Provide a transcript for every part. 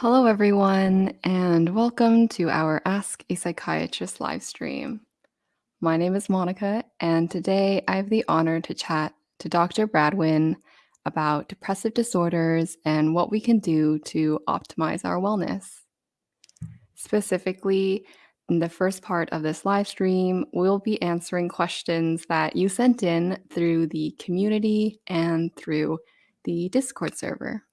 Hello, everyone, and welcome to our Ask a Psychiatrist live stream. My name is Monica, and today I have the honor to chat to Dr. Bradwejn about depressive disorders and what we can do to optimize our wellness. Specifically, in the first part of this live stream, we'll be answering questions that you sent in through the community and through the Discord server.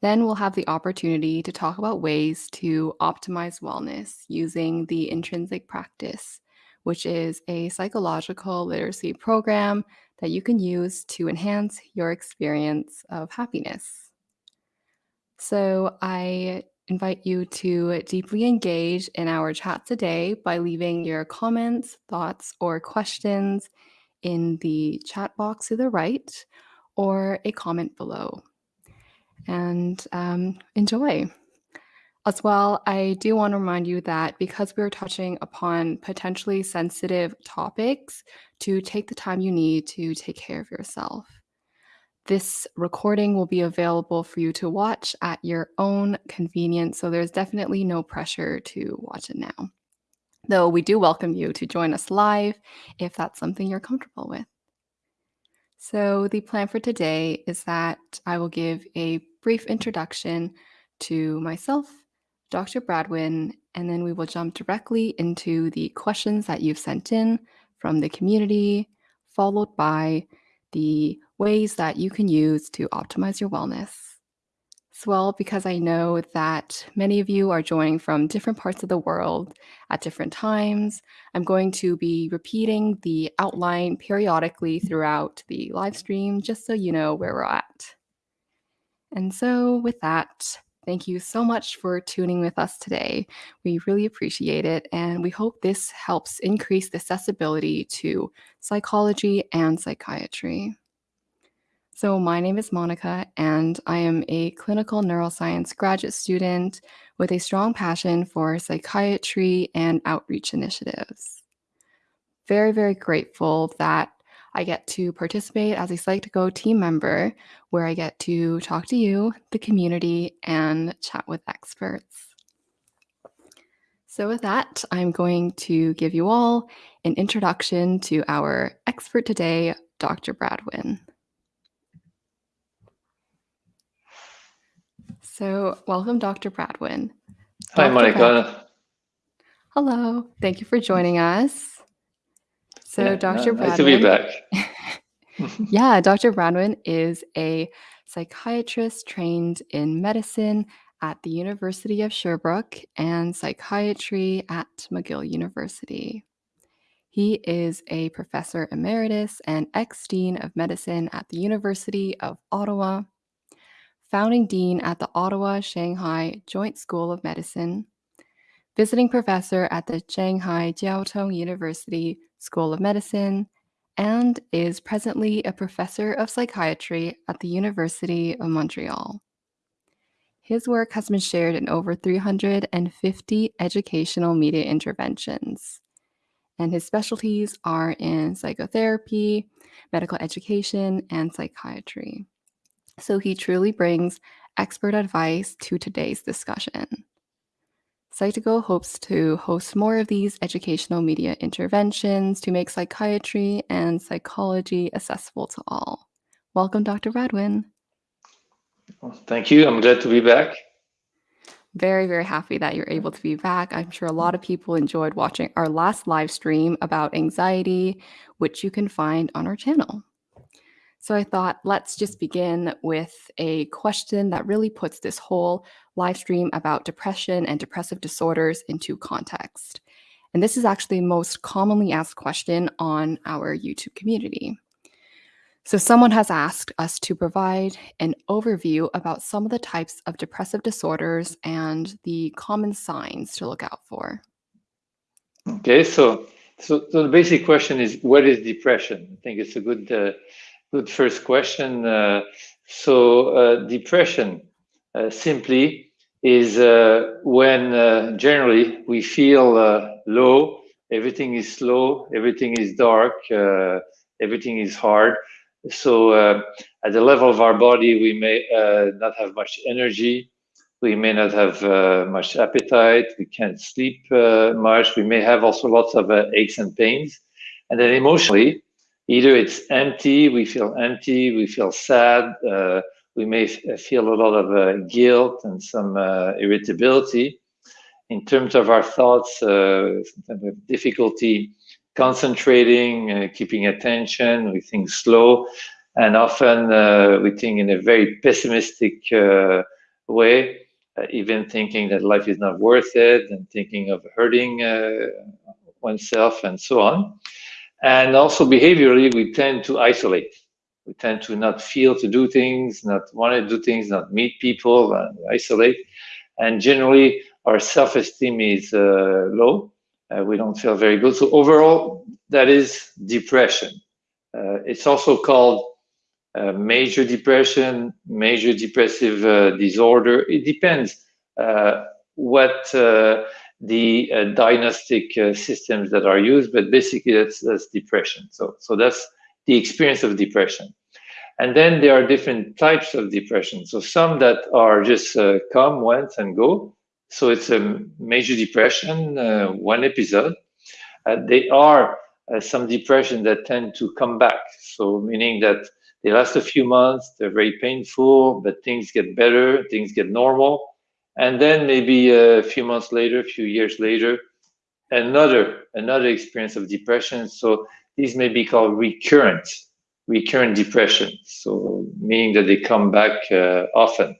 Then we'll have the opportunity to talk about ways to optimize wellness using the intrinsic practice, which is a psychological literacy program that you can use to enhance your experience of happiness. So I invite you to deeply engage in our chat today by leaving your comments, thoughts, or questions in the chat box to the right or a comment below and um, enjoy. As well, I do want to remind you that because we're touching upon potentially sensitive topics, to take the time you need to take care of yourself. This recording will be available for you to watch at your own convenience, so there's definitely no pressure to watch it now. Though we do welcome you to join us live if that's something you're comfortable with. So, the plan for today is that I will give a brief introduction to myself, Dr. Bradwejn, and then we will jump directly into the questions that you've sent in from the community, followed by the ways that you can use to optimize your wellness. Well, because I know that many of you are joining from different parts of the world at different times, I'm going to be repeating the outline periodically throughout the live stream just so you know where we're at. And so, with that, thank you so much for tuning with us today. We really appreciate it, and we hope this helps increase the accessibility to psychology and psychiatry. So, my name is Monica, and I am a clinical neuroscience graduate student with a strong passion for psychiatry and outreach initiatives. Very, very grateful that I get to participate as a Psych2Go team member, where I get to talk to you, the community, and chat with experts. So, with that, I'm going to give you all an introduction to our expert today, Dr. Bradwejn. So, welcome, Dr. Bradwejn. Hi, Dr. Monica. Brad Hello. Thank you for joining us. So, yeah, Dr. Bradwejn. Nice to be back. yeah, Dr. Bradwejn is a psychiatrist trained in medicine at the University of Sherbrooke and psychiatry at McGill University. He is a professor emeritus and ex dean of medicine at the University of Ottawa, founding dean at the Ottawa Shanghai Joint School of Medicine, visiting professor at the Shanghai Jiao Tong University School of Medicine, and is presently a professor of psychiatry at the University of Montreal. His work has been shared in over 350 educational media interventions, and his specialties are in psychotherapy, medical education, and psychiatry. So he truly brings expert advice to today's discussion. Psych2Go hopes to host more of these educational media interventions to make psychiatry and psychology accessible to all. Welcome, Dr. Bradwejn. Well, thank you. I'm glad to be back. Very, very happy that you're able to be back. I'm sure a lot of people enjoyed watching our last live stream about anxiety, which you can find on our channel. So I thought, let's just begin with a question that really puts this whole live stream about depression and depressive disorders into context. And this is actually the most commonly asked question on our YouTube community. So someone has asked us to provide an overview about some of the types of depressive disorders and the common signs to look out for. Okay, so so, so the basic question is, what is depression? I think it's a good uh, Good first question. Uh, so uh, depression uh, simply is uh, when uh, generally we feel uh, low, everything is slow, everything is dark, everything is hard. So at the level of our body, we may not have much energy. we may not have much appetite, we can't sleep much, we may have also lots of aches and pains. And then emotionally, either it's empty, we feel empty, we feel sad, uh, we may feel a lot of uh, guilt and some uh, irritability. In terms of our thoughts, sometimes we have difficulty concentrating, keeping attention, we think slow, and often we think in a very pessimistic way uh, even thinking that life is not worth it and thinking of hurting uh, oneself and so on. And also behaviorally, we tend to isolate. We tend to not feel to do things, not want to do things, not meet people, uh, isolate. And generally, our self-esteem is uh, low. Uh, we don't feel very good. So overall, that is depression. Uh, it's also called uh, major depression, major depressive uh, disorder. It depends uh, what the uh, diagnostic systems that are used, but basically that's, that's depression. So, so that's the experience of depression. And then there are different types of depression. So some that are just come once and go. So it's a major depression, one episode. they are uh, some depression that tend to come back. So meaning that they last a few months, they're very painful, but things get better, things get normal. And then maybe a few months later, a few years later, another another experience of depression. So these may be called recurrent, recurrent depression. So meaning that they come back uh, often.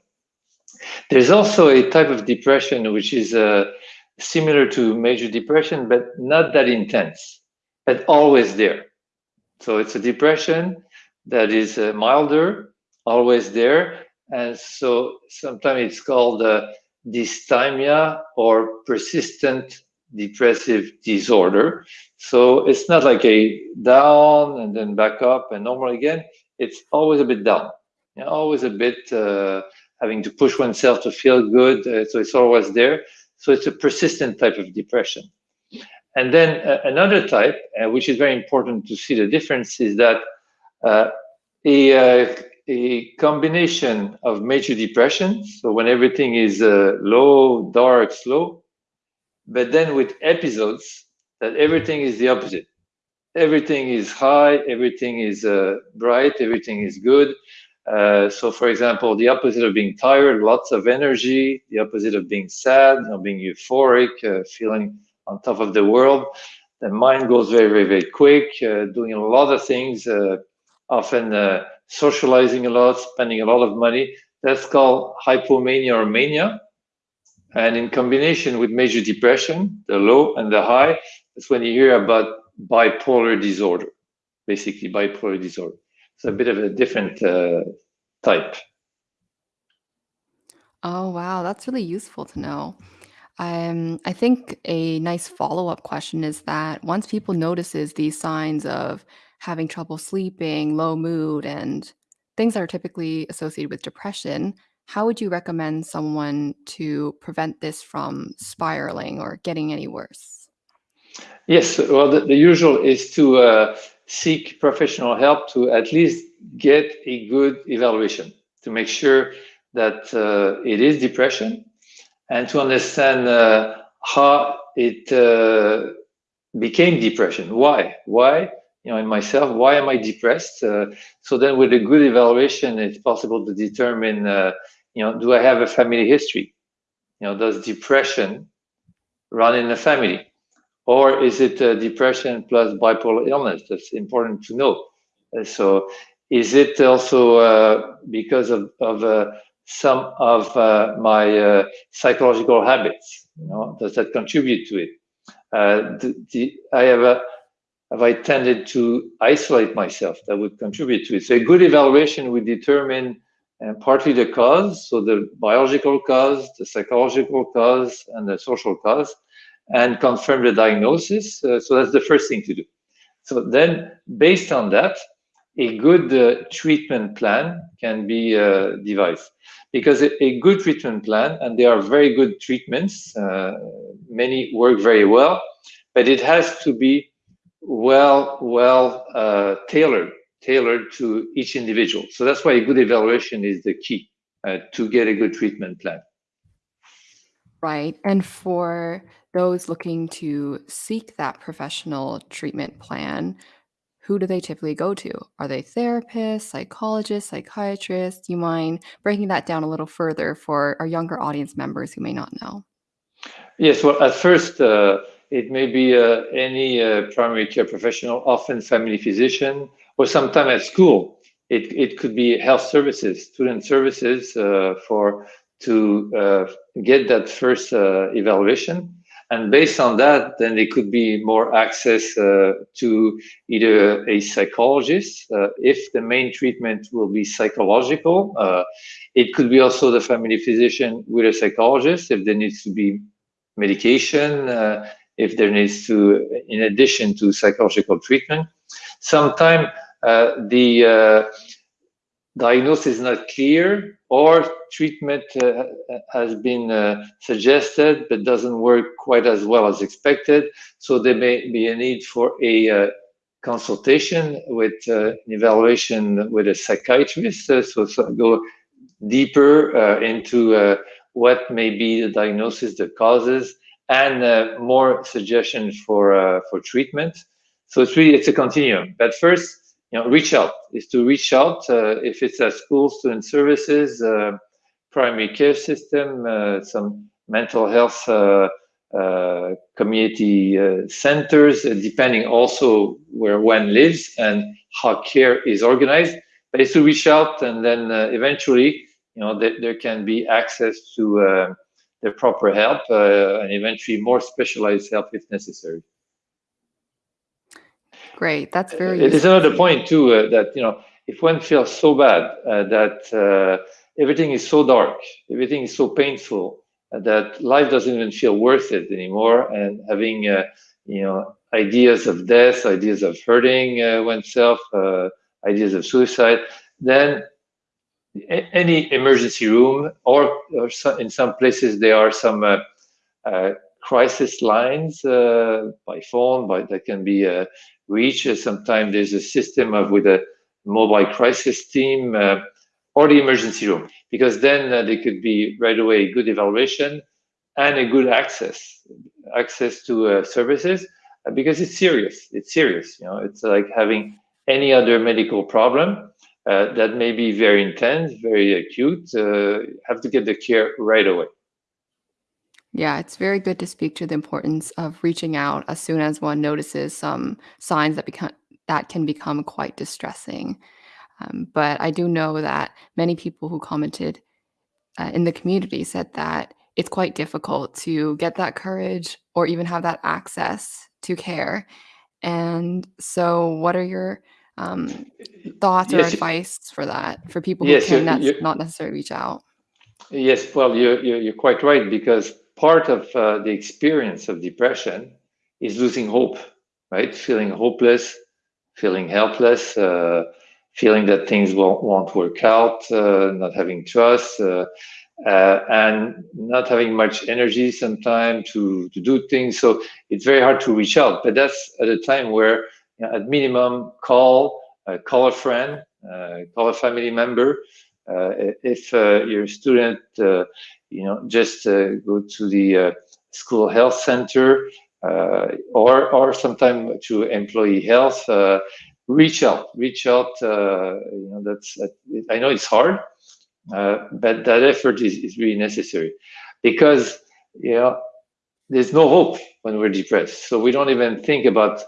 There's also a type of depression which is uh, similar to major depression, but not that intense, but always there. So it's a depression that is uh, milder, always there. And so sometimes it's called uh, dysthymia or persistent depressive disorder. So it's not like a down and then back up and normal again. It's always a bit down, you know, always a bit uh, having to push oneself to feel good. Uh, so it's always there. So it's a persistent type of depression. And then uh, another type, uh, which is very important to see the difference, is that uh, a, uh, a combination of major depression, so when everything is uh, low, dark, slow, but then with episodes that everything is the opposite. Everything is high, everything is uh, bright, everything is good. Uh, so, for example, the opposite of being tired, lots of energy, the opposite of being sad, you know, being euphoric, uh, feeling on top of the world. The mind goes very, very, very quick, uh, doing a lot of things, uh, often socializing a lot, spending a lot of money. That's called hypomania or mania. And in combination with major depression, the low and the high, that's when you hear about bipolar disorder, basically bipolar disorder. It's a bit of a different uh, type. Oh, wow. That's really useful to know. Um, I think a nice follow-up question is that once people notices these signs of having trouble sleeping, low mood, and things that are typically associated with depression, how would you recommend someone to prevent this from spiraling or getting any worse? Yes, well, the, the usual is to uh, seek professional help to at least get a good evaluation to make sure that uh, it is depression and to understand uh, how it uh, became depression. Why? Why? You know, in myself, why am I depressed? Uh, so then, with a good evaluation, it's possible to determine. Uh, you know, do I have a family history? You know, does depression run in the family, or is it uh, depression plus bipolar illness? That's important to know. Uh, so, is it also because of of some of uh, my uh, psychological habits. You know, does that contribute to it? Uh, the, the, I have a, have I tended to isolate myself? That would contribute to it. So a good evaluation would determine uh, partly the cause, so the biological cause, the psychological cause, and the social cause, and confirm the diagnosis. Uh, so that's the first thing to do. So then, based on that, a good uh, treatment plan can be uh, devised because a, a, good treatment plan and there are very good treatments uh, many work very well but it has to be well well uh, tailored tailored to each individual so that's why a good evaluation is the key uh, to get a good treatment plan Right. And for those looking to seek that professional treatment plan, who do they typically go to? Are they therapists, psychologists, psychiatrists? Do you mind breaking that down a little further for our younger audience members who may not know? Yes, well, at first, uh, it may be uh, any uh, primary care professional, often family physician, or sometime at school. It, it could be health services, student services uh, for to uh, get that first uh, evaluation. And based on that, then there could be more access to either a psychologist, if the main treatment will be psychological. Uh, it could be also the family physician with a psychologist if there needs to be medication, uh, if there needs to, in addition to psychological treatment. Sometimes the diagnosis is not clear or treatment uh, has been uh, suggested but doesn't work quite as well as expected. So there may be a need for a uh, consultation with uh, an evaluation with a psychiatrist. Uh, so, so, go deeper uh, into what may be the diagnosis, the causes, and more suggestions for for treatment. So it's really it's a continuum. But first, you know, reach out is to reach out uh, if it's a school, student services, uh, primary care system, uh, some mental health uh, uh, community uh, centers, depending also where one lives and how care is organized. But it's to reach out and then eventually, you know, th there can be access to the proper help and eventually more specialized help if necessary. Great. That's very. It is another point too uh, that you know if one feels so bad uh, that uh, everything is so dark, everything is so painful uh, that life doesn't even feel worth it anymore, and having uh, you know ideas of death, ideas of hurting uh, oneself, ideas of suicide, then any emergency room or, or in some places there are some crisis lines by phone, by that can be reached. Sometimes there's a system of with a mobile crisis team uh, or the emergency room, because then uh, there could be right away good evaluation and a good access, access to uh, services, uh, because it's serious. It's serious. You know, it's like having any other medical problem uh, that may be very intense, very acute. Uh, have to get the care right away. Yeah, it's very good to speak to the importance of reaching out as soon as one notices some signs that become that can become quite distressing. Um, but I do know that many people who commented uh, in the community said that it's quite difficult to get that courage or even have that access to care. And so, what are your um, thoughts or Yes, advice for that for people who yes, you, can that's you, not necessarily reach out? yes. Well, you, you, you're quite right because part of uh, the experience of depression is losing hope, right? Feeling hopeless, feeling helpless, uh, feeling that things won't, won't work out, uh, not having trust, uh, uh, and not having much energy sometimes to, to do things. So it's very hard to reach out. But that's at a time where, you know, at minimum, call, uh, call a friend, call a family member. if you're a student, you know, just uh, go to the uh, school health center uh, or or sometime to employee health. reach out, reach out. you know, that's I know it's hard, but that effort is, is really necessary because you know there's no hope when we're depressed. So we don't even think about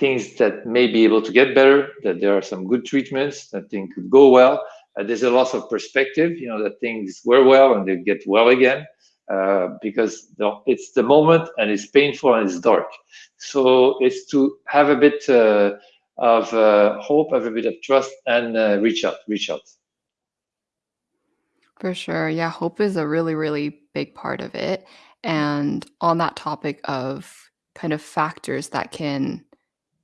things that may be able to get better, that there are some good treatments, that things could go well uh, there's a loss of perspective, you know, that things were well and they get well again. Uh, because the, it's the moment and it's painful and it's dark. So it's to have a bit uh, of uh, hope, have a bit of trust, and uh, reach out, reach out. For sure. Yeah, hope is a really, really big part of it. And on that topic of kind of factors that can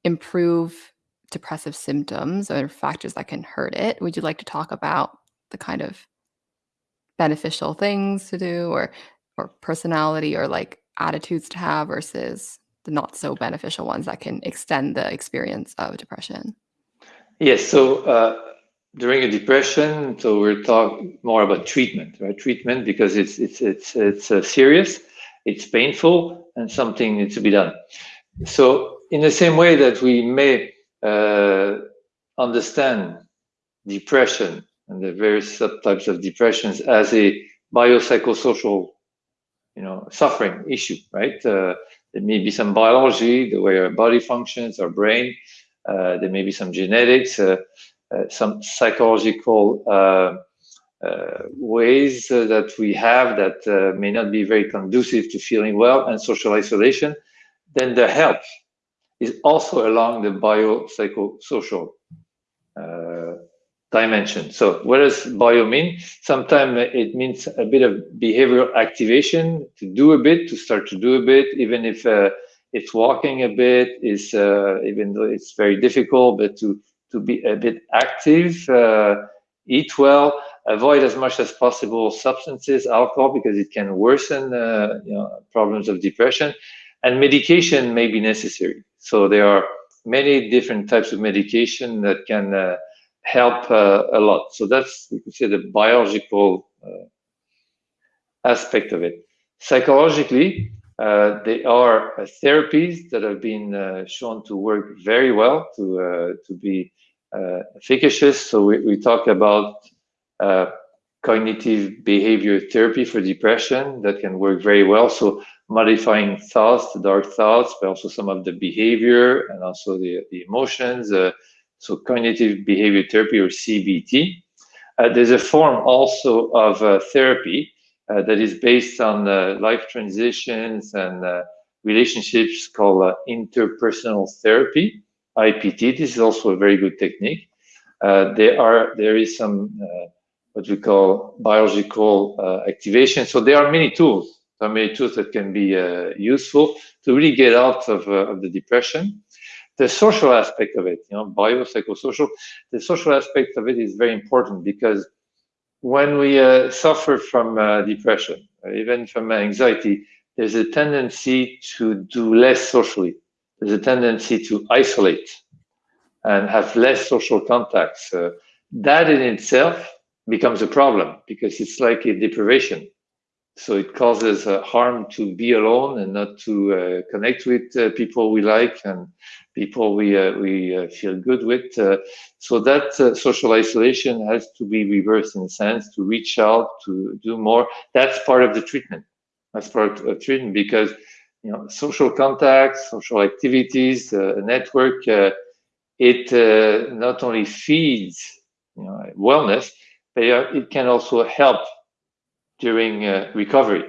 improve depressive symptoms or factors that can hurt it, would you like to talk about the kind of beneficial things to do or or personality or like attitudes to have versus the not so beneficial ones that can extend the experience of depression? Yes. So uh, during a depression, so we're talking more about treatment, right? Treatment because it's it's it's it's uh, serious it's painful and something needs to be done. So in the same way that we may uh, understand depression and the various subtypes of depressions as a biopsychosocial, you know, suffering issue, right? Uh, there may be some biology, the way our body functions, our brain. Uh, there may be some genetics, uh, uh, some psychological uh, ways that we have that may not be very conducive to feeling well and social isolation. Then the help is also along the biopsychosocial uh, dimension. So what does bio mean? Sometimes it means a bit of behavioral activation to do a bit, to start to do a bit, even if uh, it's walking a bit, is uh, even though it's very difficult, but to to be a bit active, uh, eat well, avoid as much as possible substances, alcohol, because it can worsen uh, you know, problems of depression, and medication may be necessary. So there are many different types of medication that can uh, help uh, a lot. So that's, we could say, the biological uh, aspect of it. Psychologically, uh, they are uh, therapies that have been shown to work very well, to to be efficacious. So we, we talk about cognitive behavior therapy for depression that can work very well. So modifying thoughts, the dark thoughts, but also some of the behavior and also the, the emotions, so cognitive behavior therapy or CBT. Uh, there's a form also of uh, therapy uh, that is based on uh, life transitions and uh, relationships called uh, interpersonal therapy, IPT. This is also a very good technique. there are there is some what we call biological activation. So there are many tools. There are many tools that can be useful to really get out of, of the depression the social aspect of it, you know, biopsychosocial, the social aspect of it is very important because when we uh, suffer from uh, depression, or even from anxiety, there's a tendency to do less socially. There's a tendency to isolate and have less social contacts. Uh, that in itself becomes a problem because it's like a deprivation. So it causes uh, harm to be alone and not to uh, connect with uh, people we like and people we uh, we uh, feel good with. Uh, so that social isolation has to be reversed in a sense to reach out to do more. That's part of the treatment. That's part of treatment because you know social contacts, social activities, a network. it not only feeds you know, wellness, but it can also help during uh, recovery,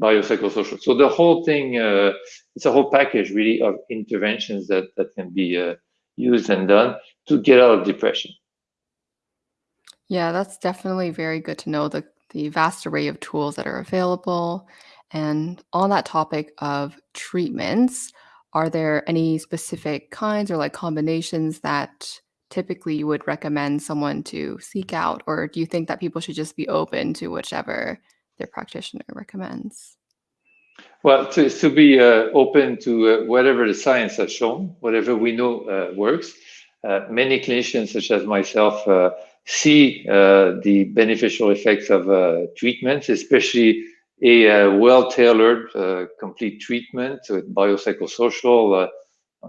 biopsychosocial. So the whole thing, uh, it's a whole package really of interventions that, that can be uh, used and done to get out of depression. Yeah, that's definitely very good to know the, the vast array of tools that are available. And on that topic of treatments, are there any specific kinds or like combinations that typically you would recommend someone to seek out, or do you think that people should just be open to whichever their practitioner recommends? Well, to, to be uh, open to uh, whatever the science has shown, whatever we know uh, works. Uh, many clinicians, such as myself, uh, see uh, the beneficial effects of treatments, especially a well-tailored, complete treatment with biopsychosocial.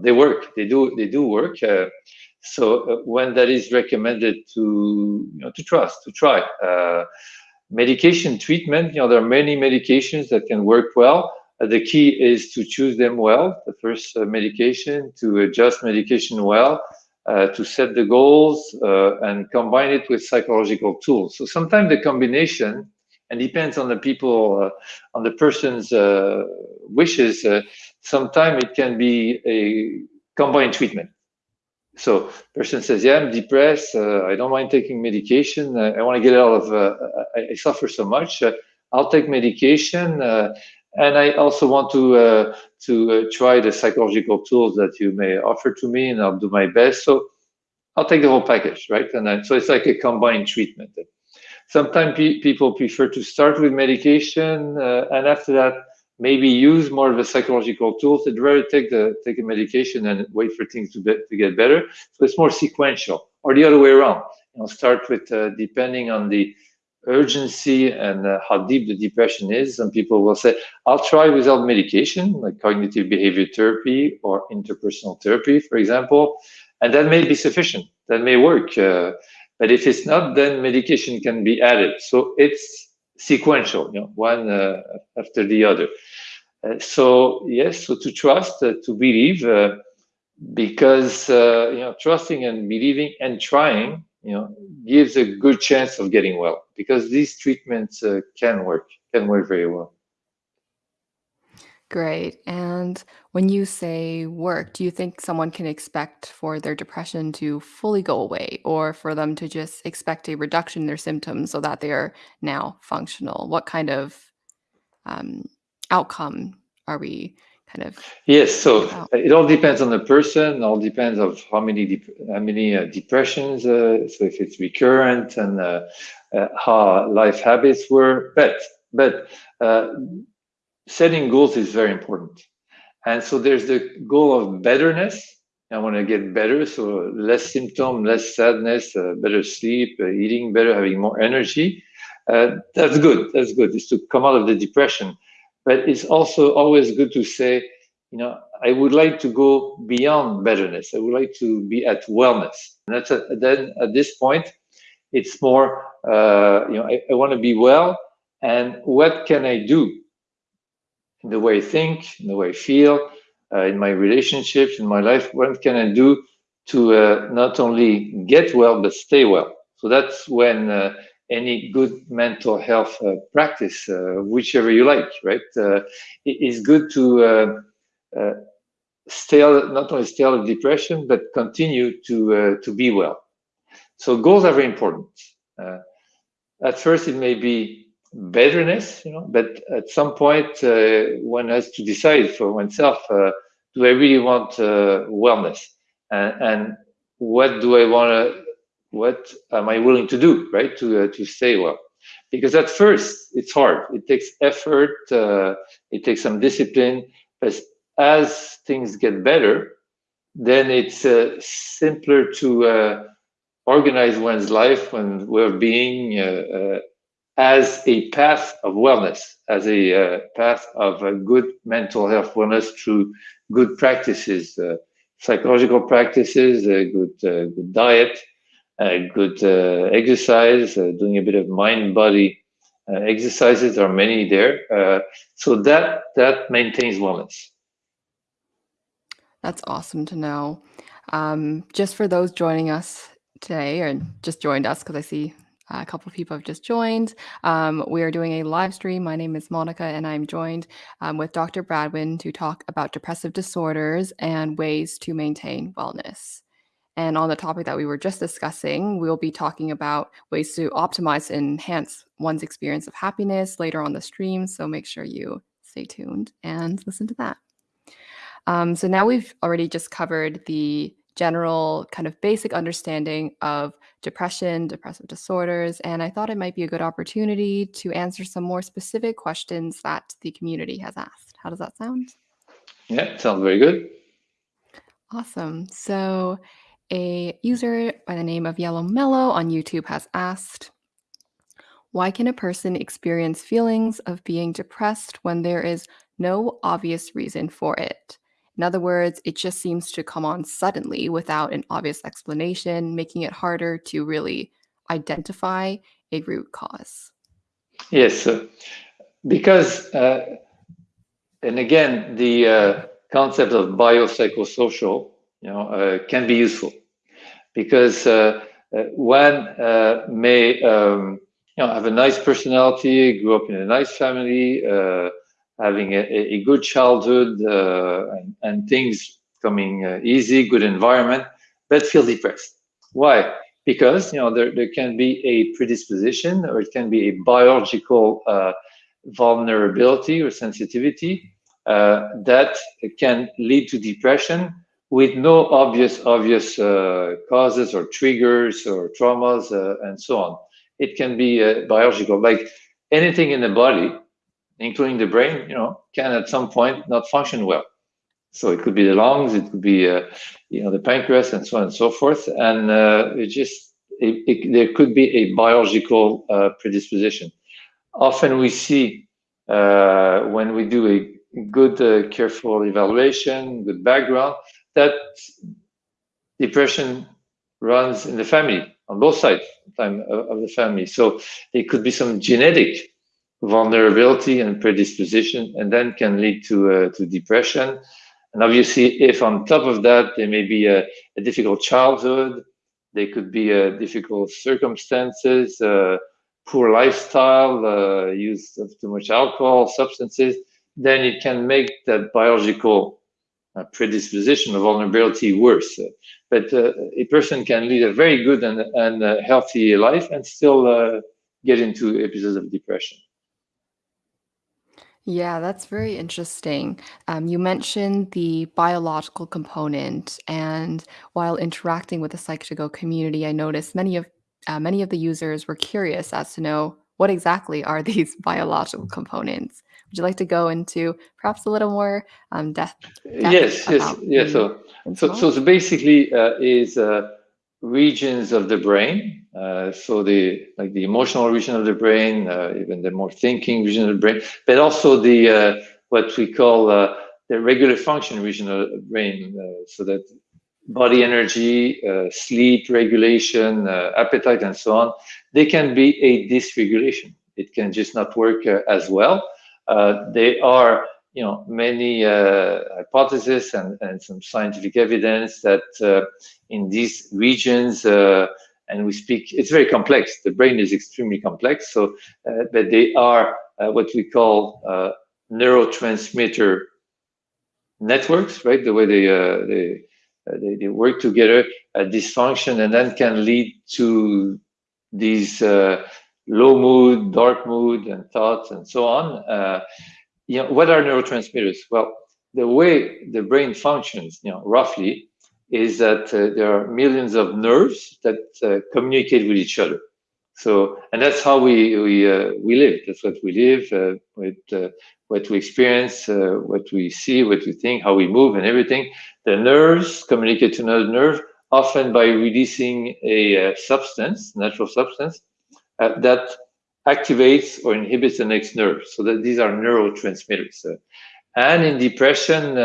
they work. They do. They do work. So uh, when that is recommended to you know to trust to try uh, medication treatment, you know there are many medications that can work well. Uh, the key is to choose them well. The first uh, medication to adjust medication well. Uh, to set the goals uh, and combine it with psychological tools. So sometimes the combination, and depends on the people, on the person's wishes. sometimes it can be a combined treatment so person says, yeah, I'm depressed. Uh, I don't mind taking medication. Uh, I want to get out of, uh, I, I, suffer so much. Uh, I'll take medication. Uh, and I also want to uh, to try the psychological tools that you may offer to me and I'll do my best. So I'll take the whole package, right? And so it's like a combined treatment. Sometimes pe people prefer to start with medication and after that, maybe use more of the psychological tools. They'd rather take the take a medication and wait for things to, be, to get better. So it's more sequential, or the other way around. You know, start with uh, depending on the urgency and uh, how deep the depression is. Some people will say, I'll try without medication, like cognitive behavior therapy or interpersonal therapy, for example, and that may be sufficient. That may work. Uh, but if it's not, then medication can be added. So it's sequential, you know, one uh, after the other. Uh, so yes, so to trust, uh, to believe, uh, because you know, trusting and believing and trying you know, gives a good chance of getting well because these treatments uh, can work, can work very well. Great. And when you say work, do you think someone can expect for their depression to fully go away or for them to just expect a reduction in their symptoms so that they are now functional? What kind of um, outcome are we kind of yes so it all depends on the person all depends of how many how many uh, depressions uh, so if it's recurrent and uh, uh how life habits were but but uh, setting goals is very important and so there's the goal of betterness i want to get better so less symptom less sadness uh, better sleep eating better having more energy that's good that's good is to come out of the depression but it's also always good to say, you know, I would like to go beyond betterness. I would like to be at wellness. And that's a, then at this point, it's more, uh, you know, I, I want to be well, and what can I do in the way I think, in the way I feel, uh, in my relationships, in my life? What can I do to uh, not only get well but stay well? So that's when uh, any good mental health uh, practice, uh, whichever you like, right? Uh, it is good to stay not only stay out of depression, but continue to to be well. So goals are very important. at first, it may be betterness, you know, but at some point, one has to decide for oneself: Do I really want wellness? And, and what do I want to what am I willing to do, right, to uh, to stay well? Because at first it's hard. It takes effort. Uh, it takes some discipline. But as things get better, then it's uh, simpler to uh, organize one's life and well-being uh, uh, as a path of wellness, as a path of good mental health wellness through good practices, psychological practices, good good diet uh, good uh, exercise, uh, doing a bit of mind body exercises. There are many there. so that that maintains wellness. That's awesome to know. Um, just for those joining us today, or just joined us because I see a couple of people have just joined. Um, we are doing a live stream. My name is Monica, and I'm joined um, with Dr. Bradwejn to talk about depressive disorders and ways to maintain wellness. And on the topic that we were just discussing, we'll be talking about ways to optimize and enhance one's experience of happiness later on the stream. So make sure you stay tuned and listen to that. Um, so now we've already just covered the general kind of basic understanding of depression, depressive disorders, and I thought it might be a good opportunity to answer some more specific questions that the community has asked. How does that sound? Yeah, sounds very good. Awesome. So a user by the name of Yellow Mellow on YouTube has asked, why can a person experience feelings of being depressed when there is no obvious reason for it? In other words, it just seems to come on suddenly without an obvious explanation, making it harder to really identify a root cause. Yes, uh, because, uh, and again, the uh, concept of biopsychosocial you know, uh, can be useful because uh, uh, one may um, you know have a nice personality, grew up in a nice family, having a, a, good childhood and, and, things coming easy, good environment, but feel depressed. Why? Because you know there, there can be a predisposition or it can be a biological vulnerability or sensitivity uh, that can lead to depression with no obvious obvious uh, causes or triggers or traumas uh, and so on. It can be uh, biological, like anything in the body, including the brain, you know, can at some point not function well. So it could be the lungs, it could be, uh, you know, the pancreas, and so on and so forth. And uh, it just it, it, there could be a biological uh, predisposition. Often we see uh, when we do a good, uh, careful evaluation, good background, that depression runs in the family on both sides of the family. So there could be some genetic vulnerability and predisposition, and then can lead to uh, to depression. And obviously, if on top of that there may be a, a difficult childhood, there could be uh, difficult circumstances, uh, poor lifestyle, uh, use of too much alcohol, substances, then it can make that biological uh, predisposition or vulnerability worse. but uh, a person can lead a very good and, and healthy life and still get into episodes of depression. Yeah, that's very interesting. Um, you mentioned the biological component, and while interacting with the Psych2Go community, I noticed many of uh, many of the users were curious as to know what exactly are these biological components. Would you like to go into perhaps a little more um, depth? depth yes, yes, yes. So, so, so, so, basically, uh, is uh, regions of the brain. Uh, so the like the emotional region of the brain, uh, even the more thinking region of the brain, but also the uh, what we call uh, the regular function region of the brain. Uh, so that body energy, sleep regulation, appetite, and so on, they can be a dysregulation. It can just not work as well. they are you know many uh, hypotheses and, and some scientific evidence that uh, in these regions uh, and we speak it's very complex. The brain is extremely complex. So uh, but they are uh, what we call uh, neurotransmitter networks right? The way they they, they, they work together a dysfunction and then can lead to these low mood dark mood and thoughts and so on. You know, what are neurotransmitters? Well, the way the brain functions, you know, roughly, is that uh, there are millions of nerves that uh, communicate with each other. So, and that's how we we uh, we live. That's what we live uh, with, uh, what we experience, uh, what we see, what we think, how we move, and everything. The nerves communicate to another nerve, often by releasing a substance, natural substance, that activates or inhibits the next nerve. So that these are neurotransmitters. And in depression,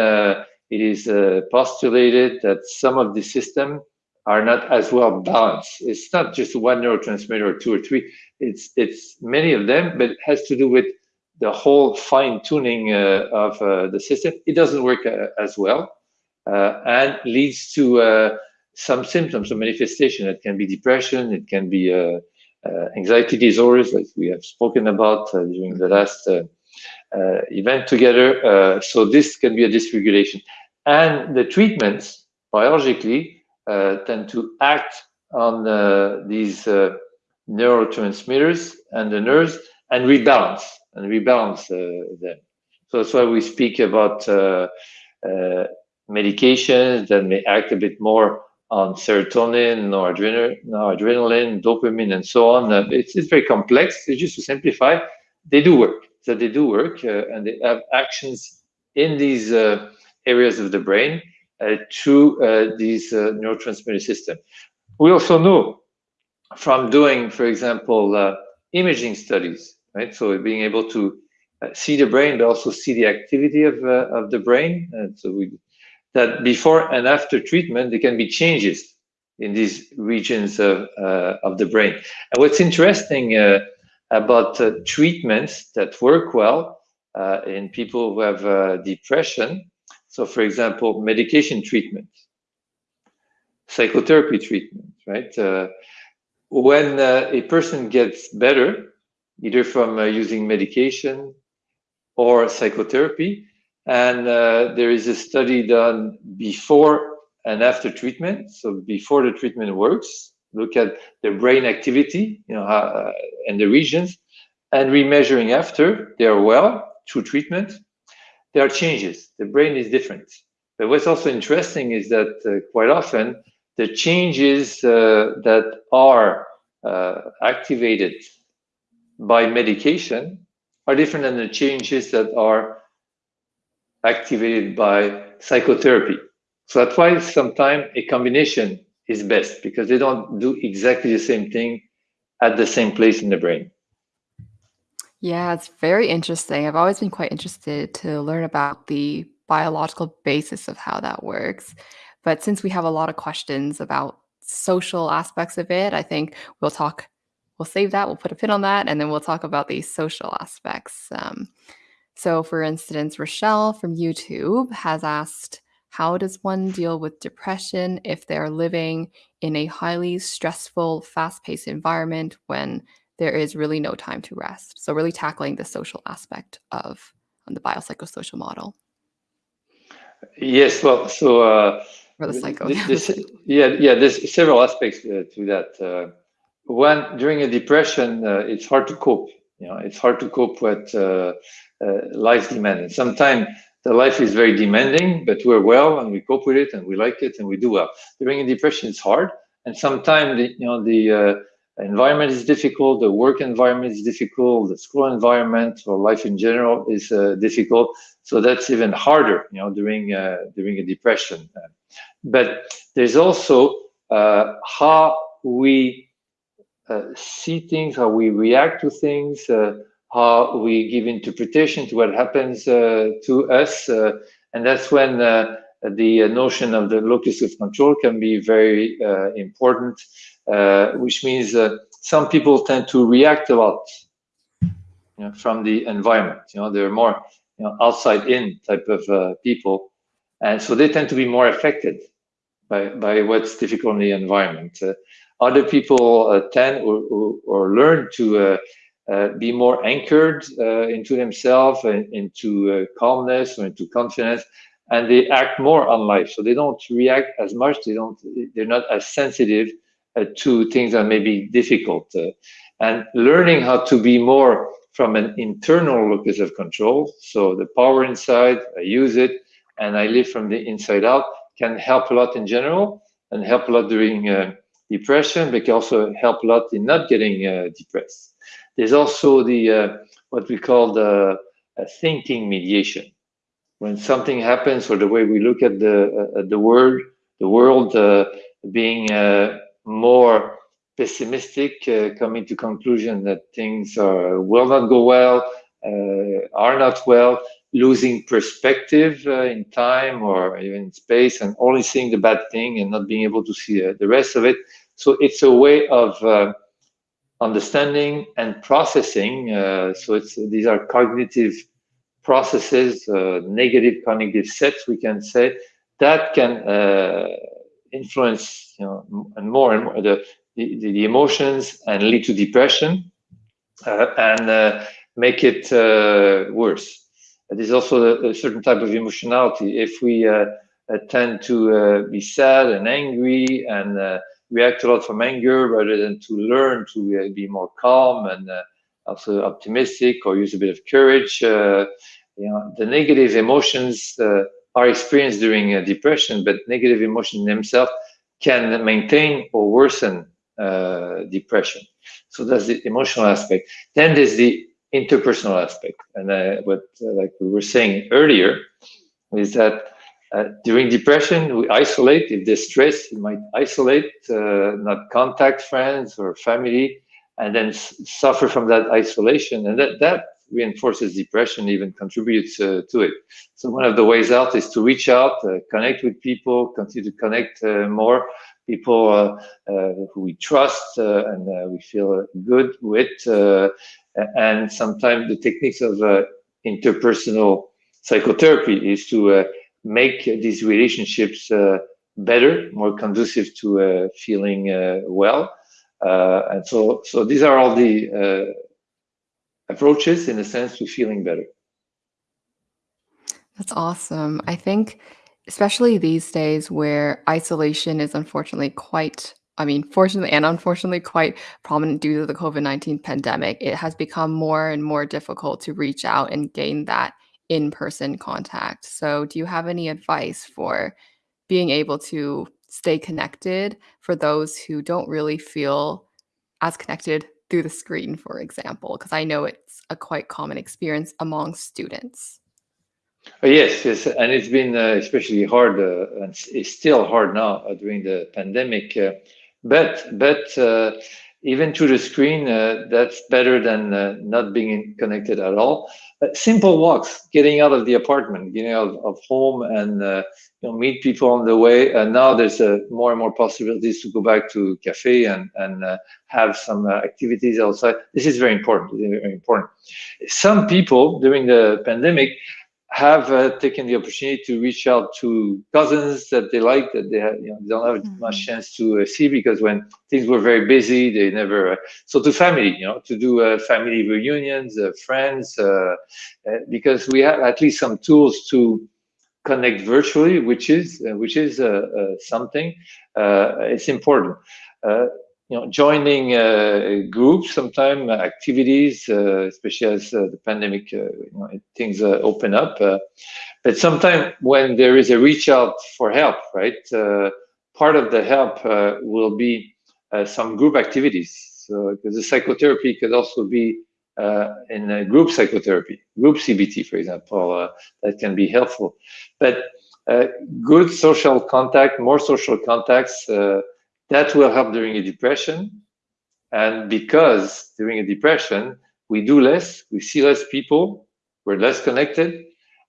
it is uh, postulated that some of the system are not as well balanced. It's not just one neurotransmitter or two or three. It's it's many of them, but it has to do with the whole fine tuning uh, of uh, the system. It doesn't work uh, as well, and leads to some symptoms or manifestation. It can be depression. It can be uh, anxiety disorders, like we have spoken about uh, during the last uh, event together. so this can be a dysregulation. And the treatments, biologically, tend to act on these neurotransmitters and the nerves and rebalance and rebalance them. So that's why we speak about uh, uh, medications that may act a bit more on serotonin, noradrenaline, noradrenaline, dopamine, and so on. Uh, it's, it's very complex. It's just to simplify, they do work. So they do work, uh, and they have actions in these uh, areas of the brain uh, through uh, these uh, neurotransmitter system. We also know from doing, for example, imaging studies, right? So being able to see the brain, but also see the activity of of the brain. And so we that before and after treatment, there can be changes in these regions of, uh, of the brain. And what's interesting uh, about uh, treatments that work well in people who have depression, so for example, medication treatment, psychotherapy treatment, right? Uh, when a person gets better, either from using medication or psychotherapy, and uh, there is a study done before and after treatment. So before the treatment works, look at the brain activity, you know, uh, and the regions, and remeasuring after they are well through treatment. There are changes. The brain is different. But what's also interesting is that uh, quite often the changes uh, that are uh, activated by medication are different than the changes that are activated by psychotherapy. So that's why sometimes a combination is best because they don't do exactly the same thing at the same place in the brain. Yeah, it's very interesting. I've always been quite interested to learn about the biological basis of how that works. But since we have a lot of questions about social aspects of it, I think we'll talk, we'll save that, we'll put a pin on that, and then we'll talk about the social aspects. Um, so, for instance, Rochelle from YouTube has asked, how does one deal with depression if they're living in a highly stressful, fast paced environment when there is really no time to rest? So, really tackling the social aspect of um, the biopsychosocial model. Yes, well, so uh, psycho. This, yeah, yeah. There's several aspects uh, to that. Uh, one, during a depression, uh, it's hard to cope. You know, it's hard to cope with uh, uh, life demand. sometimes the life is very demanding, but we're well and we cope with it and we like it and we do well. During a depression, it's hard, and sometimes the, you know the uh, environment is difficult, the work environment is difficult, the school environment or life in general is uh, difficult. So that's even harder, you know, during uh, during a depression. But there's also uh, how we uh, see things, how we react to things, uh, how we give interpretation to what happens uh, to us. And that's when the notion of the locus of control can be very important, which means some people tend to react a lot you know, from the environment. You know, they're more you know, outside in type of people. And so they tend to be more affected by, by what's difficult in the environment. Uh, other people uh, tend or, or, or, learn to uh, uh, be more anchored uh, into themselves and into uh, calmness or into confidence and they act more on life so they don't react as much they don't they're not as sensitive to things that may be difficult and learning how to be more from an internal locus of control so the power inside i use it and i live from the inside out can help a lot in general and help a lot during uh, depression but can also help a lot in not getting uh, depressed there's also the uh, what we call the uh, thinking mediation. When something happens, or the way we look at the uh, the world, the world uh, being uh, more pessimistic, uh, coming to conclusion that things are will not go well, are not well, losing perspective in time or even in space, and only seeing the bad thing and not being able to see the rest of it. So it's a way of understanding and processing. Uh, so it's these are cognitive processes, uh, negative cognitive sets, we can say, that can uh, influence, you know, and more and more the, the, the emotions and lead to depression uh, and uh, make it uh, worse. There's also a, a, certain type of emotionality. If we tend to be sad and angry and react a lot from anger rather than to learn to uh, be more calm and uh, also optimistic or use a bit of courage. Uh, you know, the negative emotions are experienced during depression, but negative emotions themselves can maintain or worsen depression. So that's the emotional aspect. Then there's the interpersonal aspect, and uh, what uh, like we were saying earlier is that uh, during depression, we isolate. If there's stress, you might isolate, uh, not contact friends or family, and then suffer from that isolation. And that, that reinforces depression, even contributes uh, to it. So one of the ways out is to reach out, uh, connect with people, continue to connect uh, more people who we trust and we feel good with. and sometimes the techniques of interpersonal psychotherapy is to make these relationships uh, better, more conducive to uh, feeling uh, well. and so, so these are all the approaches in a sense to feeling better. That's awesome. I think, especially these days where isolation is unfortunately quite, I mean, fortunately and unfortunately quite prominent due to the COVID 19 pandemic, it has become more and more difficult to reach out and gain that in person contact. So, do you have any advice for being able to stay connected for those who don't really feel as connected through the screen, for example? Because I know it's a quite common experience among students. Oh, yes, yes, and it's been uh, especially hard, uh, and it's still hard now uh, during the pandemic. Uh, but but uh, even through the screen, uh, that's better than uh, not being connected at all. Uh, simple walks, getting out of the apartment, getting out of home, and uh, you know meet people on the way. And now there's more and more possibilities to go back to cafe and and have some activities outside. This is very important. Very important. Some people during the pandemic have uh, taken the opportunity to reach out to cousins that they like that they have, you know, don't have mm-hmm. much chance to uh, see because when things were very busy, they never. Uh, so to family, you know, to do uh, family reunions, uh, friends, uh, because we have at least some tools to connect virtually, which is which is something. it's important you know, joining uh, groups, sometime uh, activities, uh, especially as uh, the pandemic, uh, you know, things uh, open up. but sometimes when there is a reach out for help, right, part of the help will be some group activities. So, because the psychotherapy could also be in group psychotherapy, group CBT, for example, that can be helpful. But good social contact, more social contacts, that will help during a depression. And because during a depression, we do less, we see less people, we're less connected,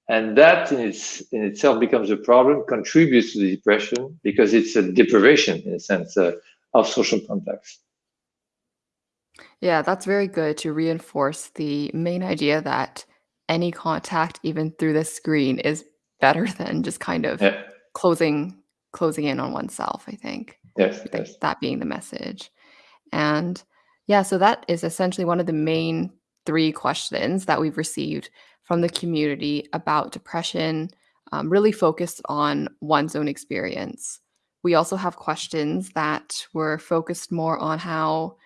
and that in, its, in itself becomes a problem, contributes to the depression because it's a deprivation, in a sense, uh, of social contacts. Yeah, that's very good to reinforce the main idea that any contact, even through the screen, is better than just kind of yeah. closing closing in on oneself. I think. Yes, yes. That being the message. And yeah, so that is essentially one of the main three questions that we've received from the community about depression, um, really focused on one's own experience. We also have questions that were focused more on how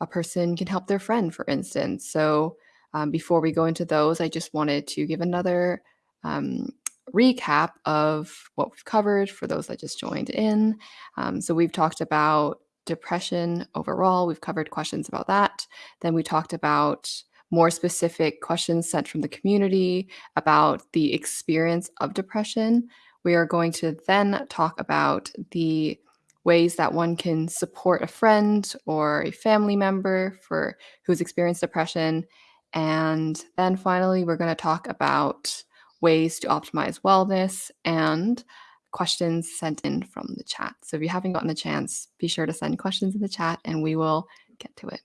a person can help their friend, for instance. So um, before we go into those, I just wanted to give another um, recap of what we've covered for those that just joined in. Um, so we've talked about depression overall. We've covered questions about that. Then we talked about more specific questions sent from the community about the experience of depression. We are going to then talk about the ways that one can support a friend or a family member for who's experienced depression. And then finally, we're going to talk about ways to optimize wellness, and questions sent in from the chat. So if you haven't gotten a chance, be sure to send questions in the chat and we will get to it.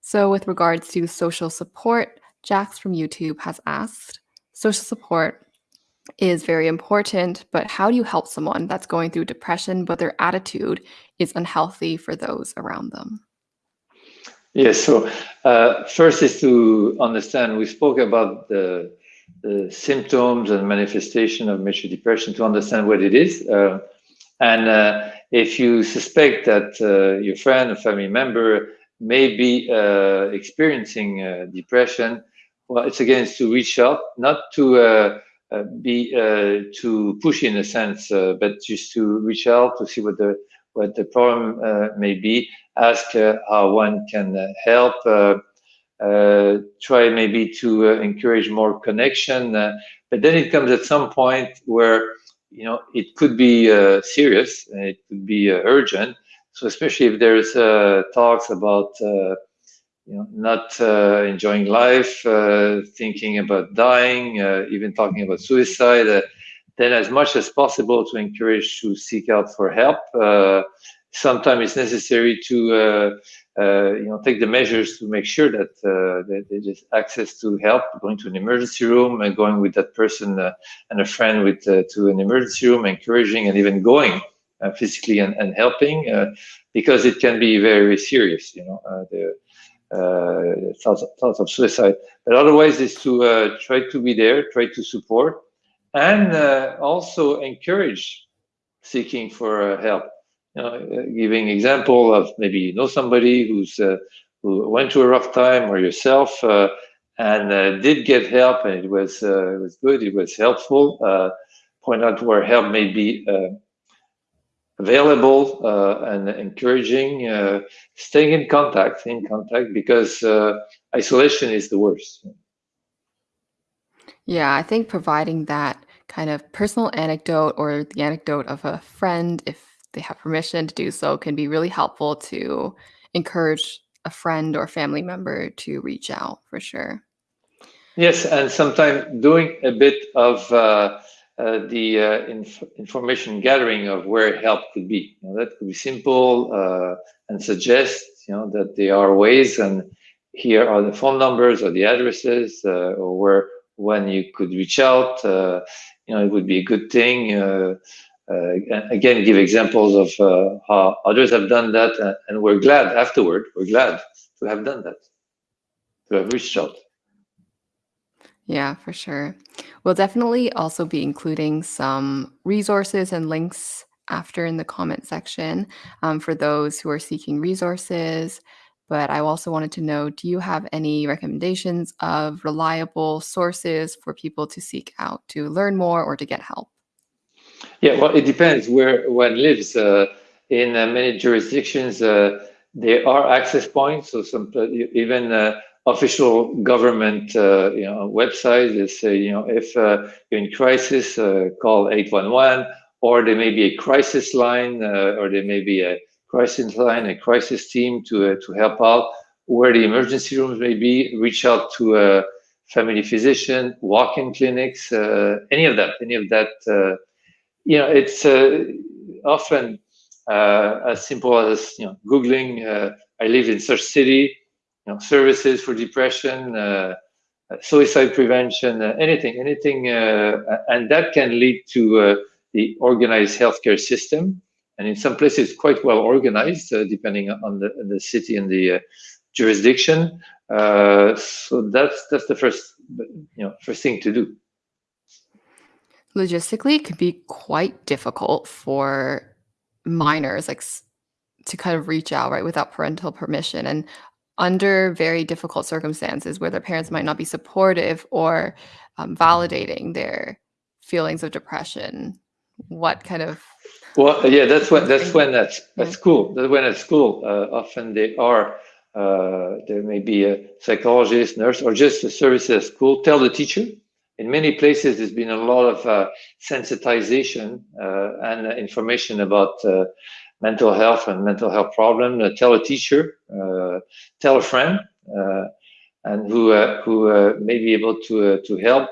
So with regards to social support, Jax from YouTube has asked, social support is very important, but how do you help someone that's going through depression, but their attitude is unhealthy for those around them? Yes, so uh, first is to understand, we spoke about the the symptoms and manifestation of major depression to understand what it is. Uh, and uh, if you suspect that uh, your friend or family member may be uh, experiencing uh, depression, well, it's again to reach out, not to uh, be too pushy in a sense, but just to reach out to see what the what the problem may be. Ask how one can help uh, try maybe to uh, encourage more connection. Uh, but then it comes at some point where you know it could be serious, it could be urgent. So especially if there's talks about you know, not uh, enjoying life, uh, thinking about dying, uh, even talking about suicide, then as much as possible to encourage to seek out for help. Sometimes it's necessary to uh, you know, take the measures to make sure that, uh, that they just access to help, going to an emergency room and going with that person uh, and a friend with uh, to an emergency room, encouraging and even going uh, physically and, and helping, uh, because it can be very, serious, you know, the thoughts, of, thoughts of suicide. But otherwise is to try to be there, try to support, and also encourage seeking for help uh, giving example of maybe you know somebody who's uh, who went through a rough time or yourself uh, and uh, did get help and it was uh, it was good it was helpful uh, point out where help may be available and encouraging staying in contact in contact because isolation is the worst. Yeah, I think providing that kind of personal anecdote or the anecdote of a friend, if they have permission to do so, can be really helpful to encourage a friend or family member to reach out for sure. Yes, and sometimes doing a bit of uh, uh, the uh, inf information gathering of where help could be. You know, that could be simple uh, and suggest, you know, that there are ways and here are the phone numbers or the addresses uh, or where when you could reach out. Uh, you know, it would be a good thing. Uh, again, give examples of uh, how others have done that, uh, and we're glad afterward. We're glad to have done that, to have reached out. Yeah, for sure. We'll definitely also be including some resources and links after in the comment section um, for those who are seeking resources. But I also wanted to know do you have any recommendations of reliable sources for people to seek out to learn more or to get help? Yeah, well, it depends where one lives. Uh, in uh, many jurisdictions, uh, there are access points, so some even uh, official government uh, you know, websites that say, you know, if uh, you're in crisis, uh, call 811, or there may be a crisis line, uh, or there may be a crisis line, a crisis team to, uh, to help out. Where the emergency rooms may be, reach out to a family physician, walk-in clinics, uh, any of that, any of that. You know, it's often as simple as, you know, Googling, I live in such city, you know, services for depression, uh, suicide prevention, uh, anything, anything, uh, and that can lead to uh, the organized healthcare system. And in some places, quite well organized, depending on the, the city and the jurisdiction. so that's that's the first, you know, first thing to do. Logistically, it could be quite difficult for minors, like to kind of reach out right without parental permission. And under very difficult circumstances where their parents might not be supportive or um, validating their feelings of depression what kind of well yeah that's when that's when at, at school that's when at school uh, often they are uh, there may be a psychologist nurse or just a service at school tell the teacher in many places there's been a lot of uh, sensitization uh, and information about uh, mental health and mental health problem, uh, tell a teacher, uh, tell a friend, uh, and who who may be able to to help.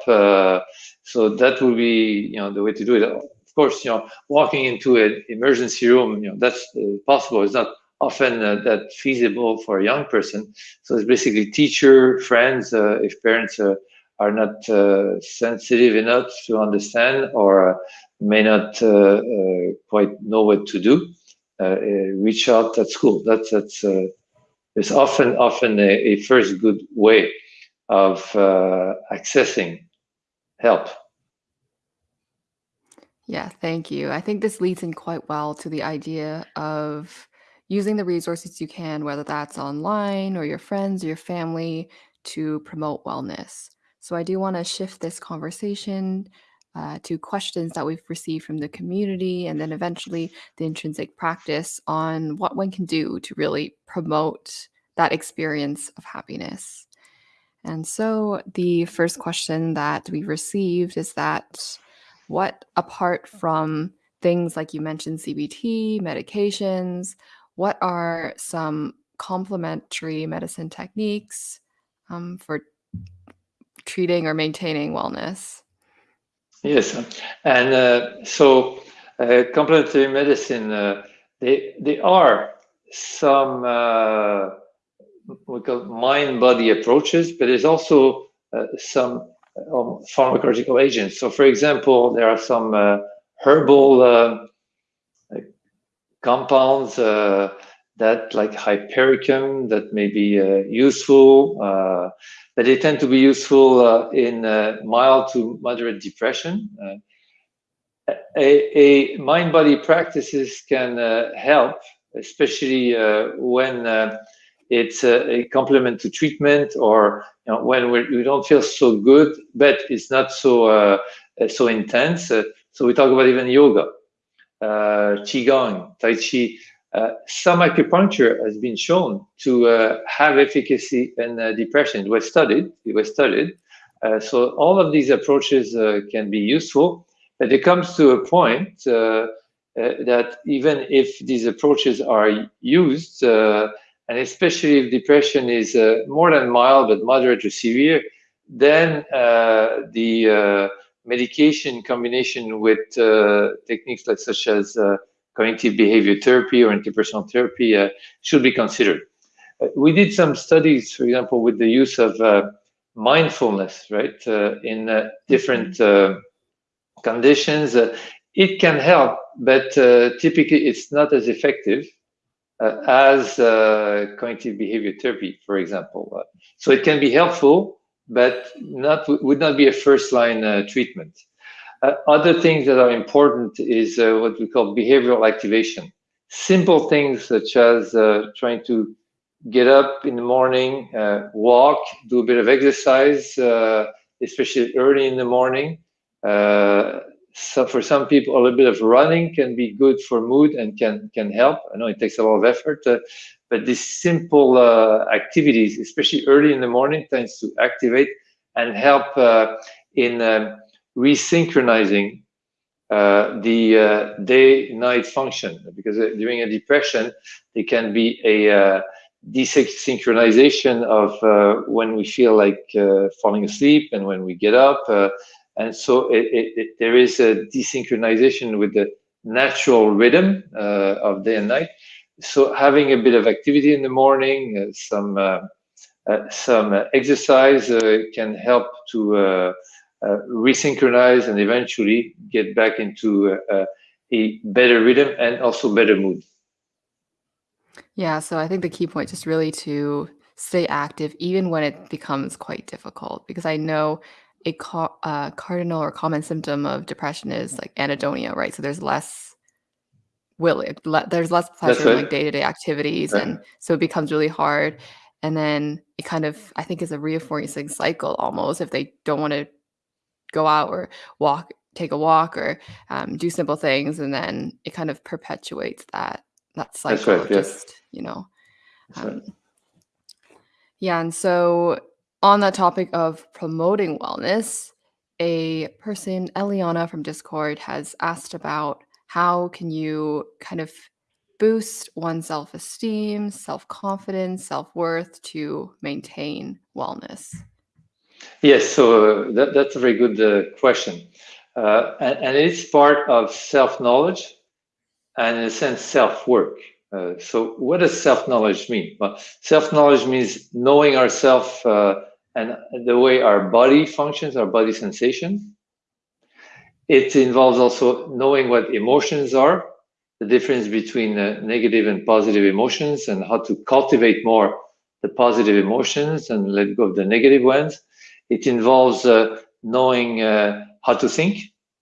so that would be you know the way to do it. Of course, you know, walking into an emergency room, you know, that's possible. It's not often uh, that feasible for a young person. So it's basically teacher, friends, uh, if parents uh, are not sensitive enough to understand or may not quite know what to do. Uh, uh, reach out at school. That's that's uh, is often often a, a, first good way of accessing help. Yeah, thank you. I think this leads in quite well to the idea of using the resources you can, whether that's online or your friends or your family, to promote wellness. So I do want to shift this conversation uh, to questions that we've received from the community, and then eventually the intrinsic practice on what one can do to really promote that experience of happiness. And so the first question that we received is that what, apart from things like you mentioned, CBT, medications, what are some complementary medicine techniques um, for treating or maintaining wellness? Yes, and uh, so uh, complementary medicine, uh, they, they are some uh, we call mind-body approaches, but there's also uh, some um, pharmacological agents. So, for example, there are some uh, herbal compounds that, like hypericum, that may be useful but they tend to be useful uh, in uh, mild to moderate depression. Uh, a, a mind-body practices can help, especially when it's a, a, complement to treatment or you know, when we're, we do not feel so good, but it's not so uh, so intense. Uh, so we talk about even yoga, uh, qigong, tai chi, uh, some acupuncture has been shown to uh, have efficacy in uh, depression. It was studied. It was studied, Uh, so all of these approaches uh, can be useful, but it comes to a point that even if these approaches are used, and especially if depression is more than mild but moderate to severe, then the medication combination with techniques like such as cognitive behavior therapy or interpersonal therapy uh, should be considered. Uh, we did some studies, for example, with the use of uh, mindfulness, right, uh, in uh, different conditions. it can help, but typically it's not as effective as cognitive behavior therapy, for example. so it can be helpful, but not would not be a first line treatment. Uh, other things that are important is uh, what we call behavioral activation. Simple things such as uh, trying to get up in the morning, uh, walk, do a bit of exercise, uh, especially early in the morning. So for some people, a little bit of running can be good for mood and can can help. I know it takes a lot of effort, but these simple activities, especially early in the morning, tends to activate and help in um, resynchronizing uh, the uh, day-night function. Because uh, during a depression there can be a uh, desynchronization of uh, when we feel like uh, falling asleep and when we get up and so it, it, it, there is a desynchronization with the natural rhythm of day and night. So having a bit of activity in the morning some some exercise can help to resynchronize and eventually get back into uh, a better rhythm and also better mood. Yeah, so I think the key point is really to stay active even when it becomes quite difficult because I know a uh, cardinal or common symptom of depression is like anhedonia, right? So there's less will le there's less pleasure in like day-to-day activities right. and so it becomes really hard and then it kind of I think is a reinforcing cycle almost if they don't want to go out or walk, take a walk, or um, do simple things, and then it kind of perpetuates that that cycle right, just you know. Um, right. Yeah, and so on that topic of promoting wellness, a person, Eliana from Discord, has asked about how can you kind of boost one's self-esteem, self-confidence, self-worth to maintain wellness. Yes, so uh, that, that's a very good uh, question. Uh, and, and, it's part of self-knowledge and in a sense self-work. Uh, so what does self-knowledge mean? Well, self-knowledge means knowing ourselves uh, and the way our body functions, our body sensation. It involves also knowing what emotions are, the difference between uh, negative and positive emotions and how to cultivate more the positive emotions and let go of the negative ones it involves uh, knowing uh, how to think,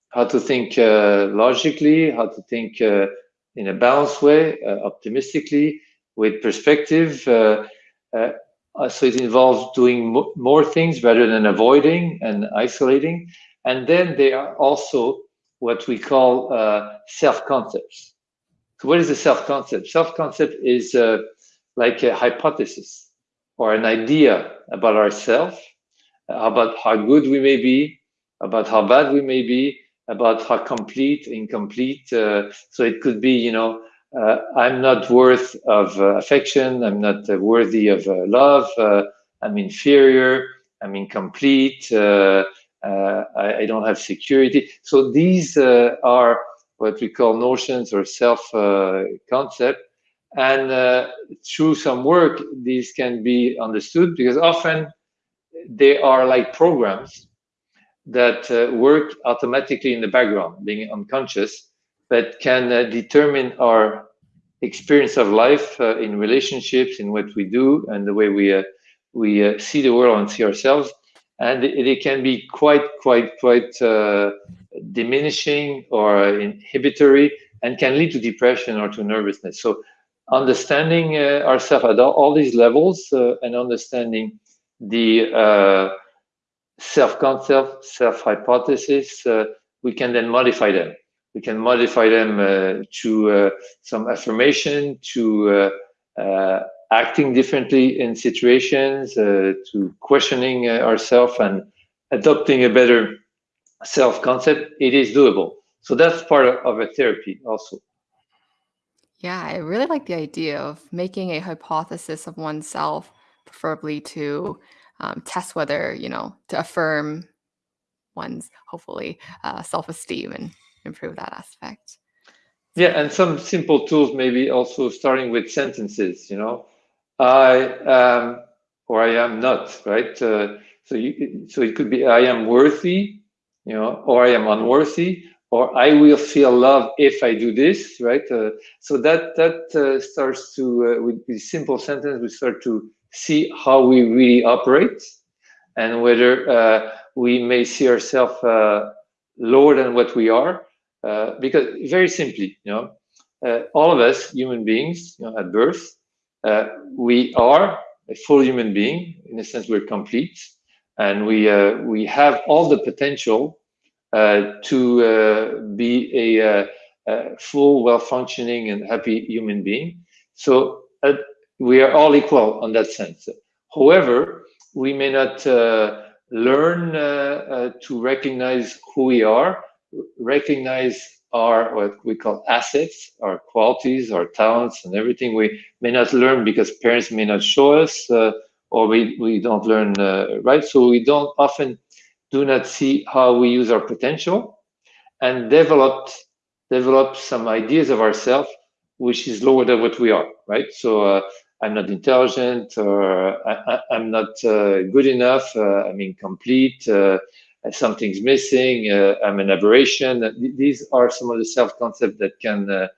how to think uh, logically, how to think in a balanced way, optimistically, with perspective. so it involves doing mo more things rather than avoiding and isolating. And then there are also what we call uh, self-concepts. So what is a self-concept? Self-concept is uh, like a hypothesis or an idea about ourselves about how good we may be, about how bad we may be, about how complete, incomplete. Uh, so it could be, you know, uh, I'm not worth of uh, affection. I'm not uh, worthy of uh, love. Uh, I'm inferior. I'm incomplete. I, I, don't have security. So these are what we call notions or self concept. And through some work, these can be understood because often they are like programs that uh, work automatically in the background, being unconscious, but can uh, determine our experience of life uh, in relationships, in what we do, and the way we uh, we uh, see the world and see ourselves. And it, it can be quite, quite, quite uh, diminishing or inhibitory, and can lead to depression or to nervousness. So, understanding ourselves at all, all, these levels and understanding the uh, self-concept, self-hypothesis, uh, we can then modify them. We can modify them uh, to some affirmation, to acting differently in situations, to questioning ourselves and adopting a better self-concept, it is doable. So that's part of a therapy also. Yeah, I really like the idea of making a hypothesis of oneself, preferably to um, test whether, you know, to affirm one's hopefully uh, self-esteem and improve that aspect. Yeah, and some simple tools, maybe also starting with sentences, you know, I am or I am not, right? Uh, so you, so it could be I am worthy, you know, or I am unworthy, or I will feel love if I do this, right? Uh, so that that uh, starts to uh, with these simple sentence, we start to see how we really operate, and whether uh, we may see ourselves uh, lower than what we are, uh, because very simply, you know, all of us human beings, you know, at birth, we are a full human being in a sense we're complete, and we we have all the potential uh, to uh, be a, a full, well-functioning and happy human being. So uh, we are all equal on that sense. However, we may not learn to recognize who we are, recognize our what we call assets, our qualities, our talents, and everything. We may not learn because parents may not show us, uh, or we, we don't learn uh, right. So we don't often do not see how we use our potential and developed develop some ideas of ourselves which is lower than what we are right so uh, i'm not intelligent or I, am not uh, good enough uh, i'm incomplete uh, something's missing uh, i'm an aberration these are some of the self-concepts that can uh,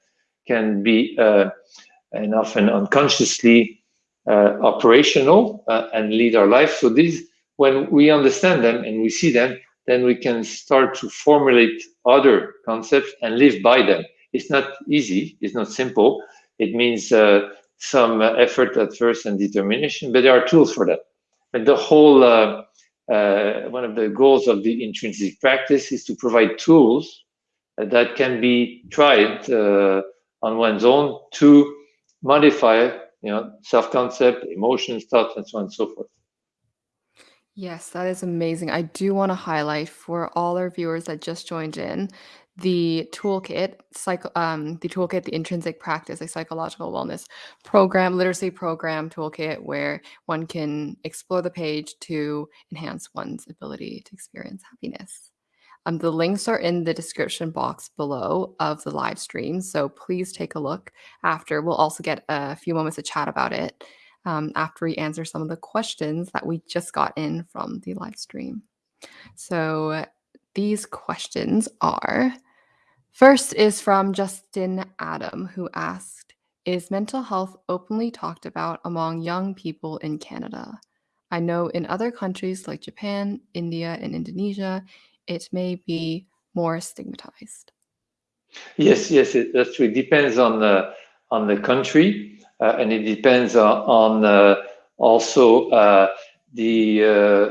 can be and often unconsciously operational and lead our life so these when we understand them and we see them, then we can start to formulate other concepts and live by them. It's not easy, it's not simple. It means uh, some effort at first and determination, but there are tools for that. And the whole, uh, uh, one of the goals of the intrinsic practice is to provide tools that can be tried uh, on one's own to modify you know, self-concept, emotions, thoughts, and so on and so forth. Yes, that is amazing. I do want to highlight for all our viewers that just joined in the toolkit, um, the toolkit, the intrinsic practice, a psychological wellness program, literacy program toolkit, where one can explore the page to enhance one's ability to experience happiness. Um, the links are in the description box below of the live stream, so please take a look after. We'll also get a few moments to chat about it um, after we answer some of the questions that we just got in from the live stream. So these questions are first is from Justin Adam, who asked, Is mental health openly talked about among young people in Canada? I know in other countries like Japan, India, and Indonesia, it may be more stigmatized. Yes, yes, it, that's true. It depends on the on the country uh, and it depends on, on uh, also uh, the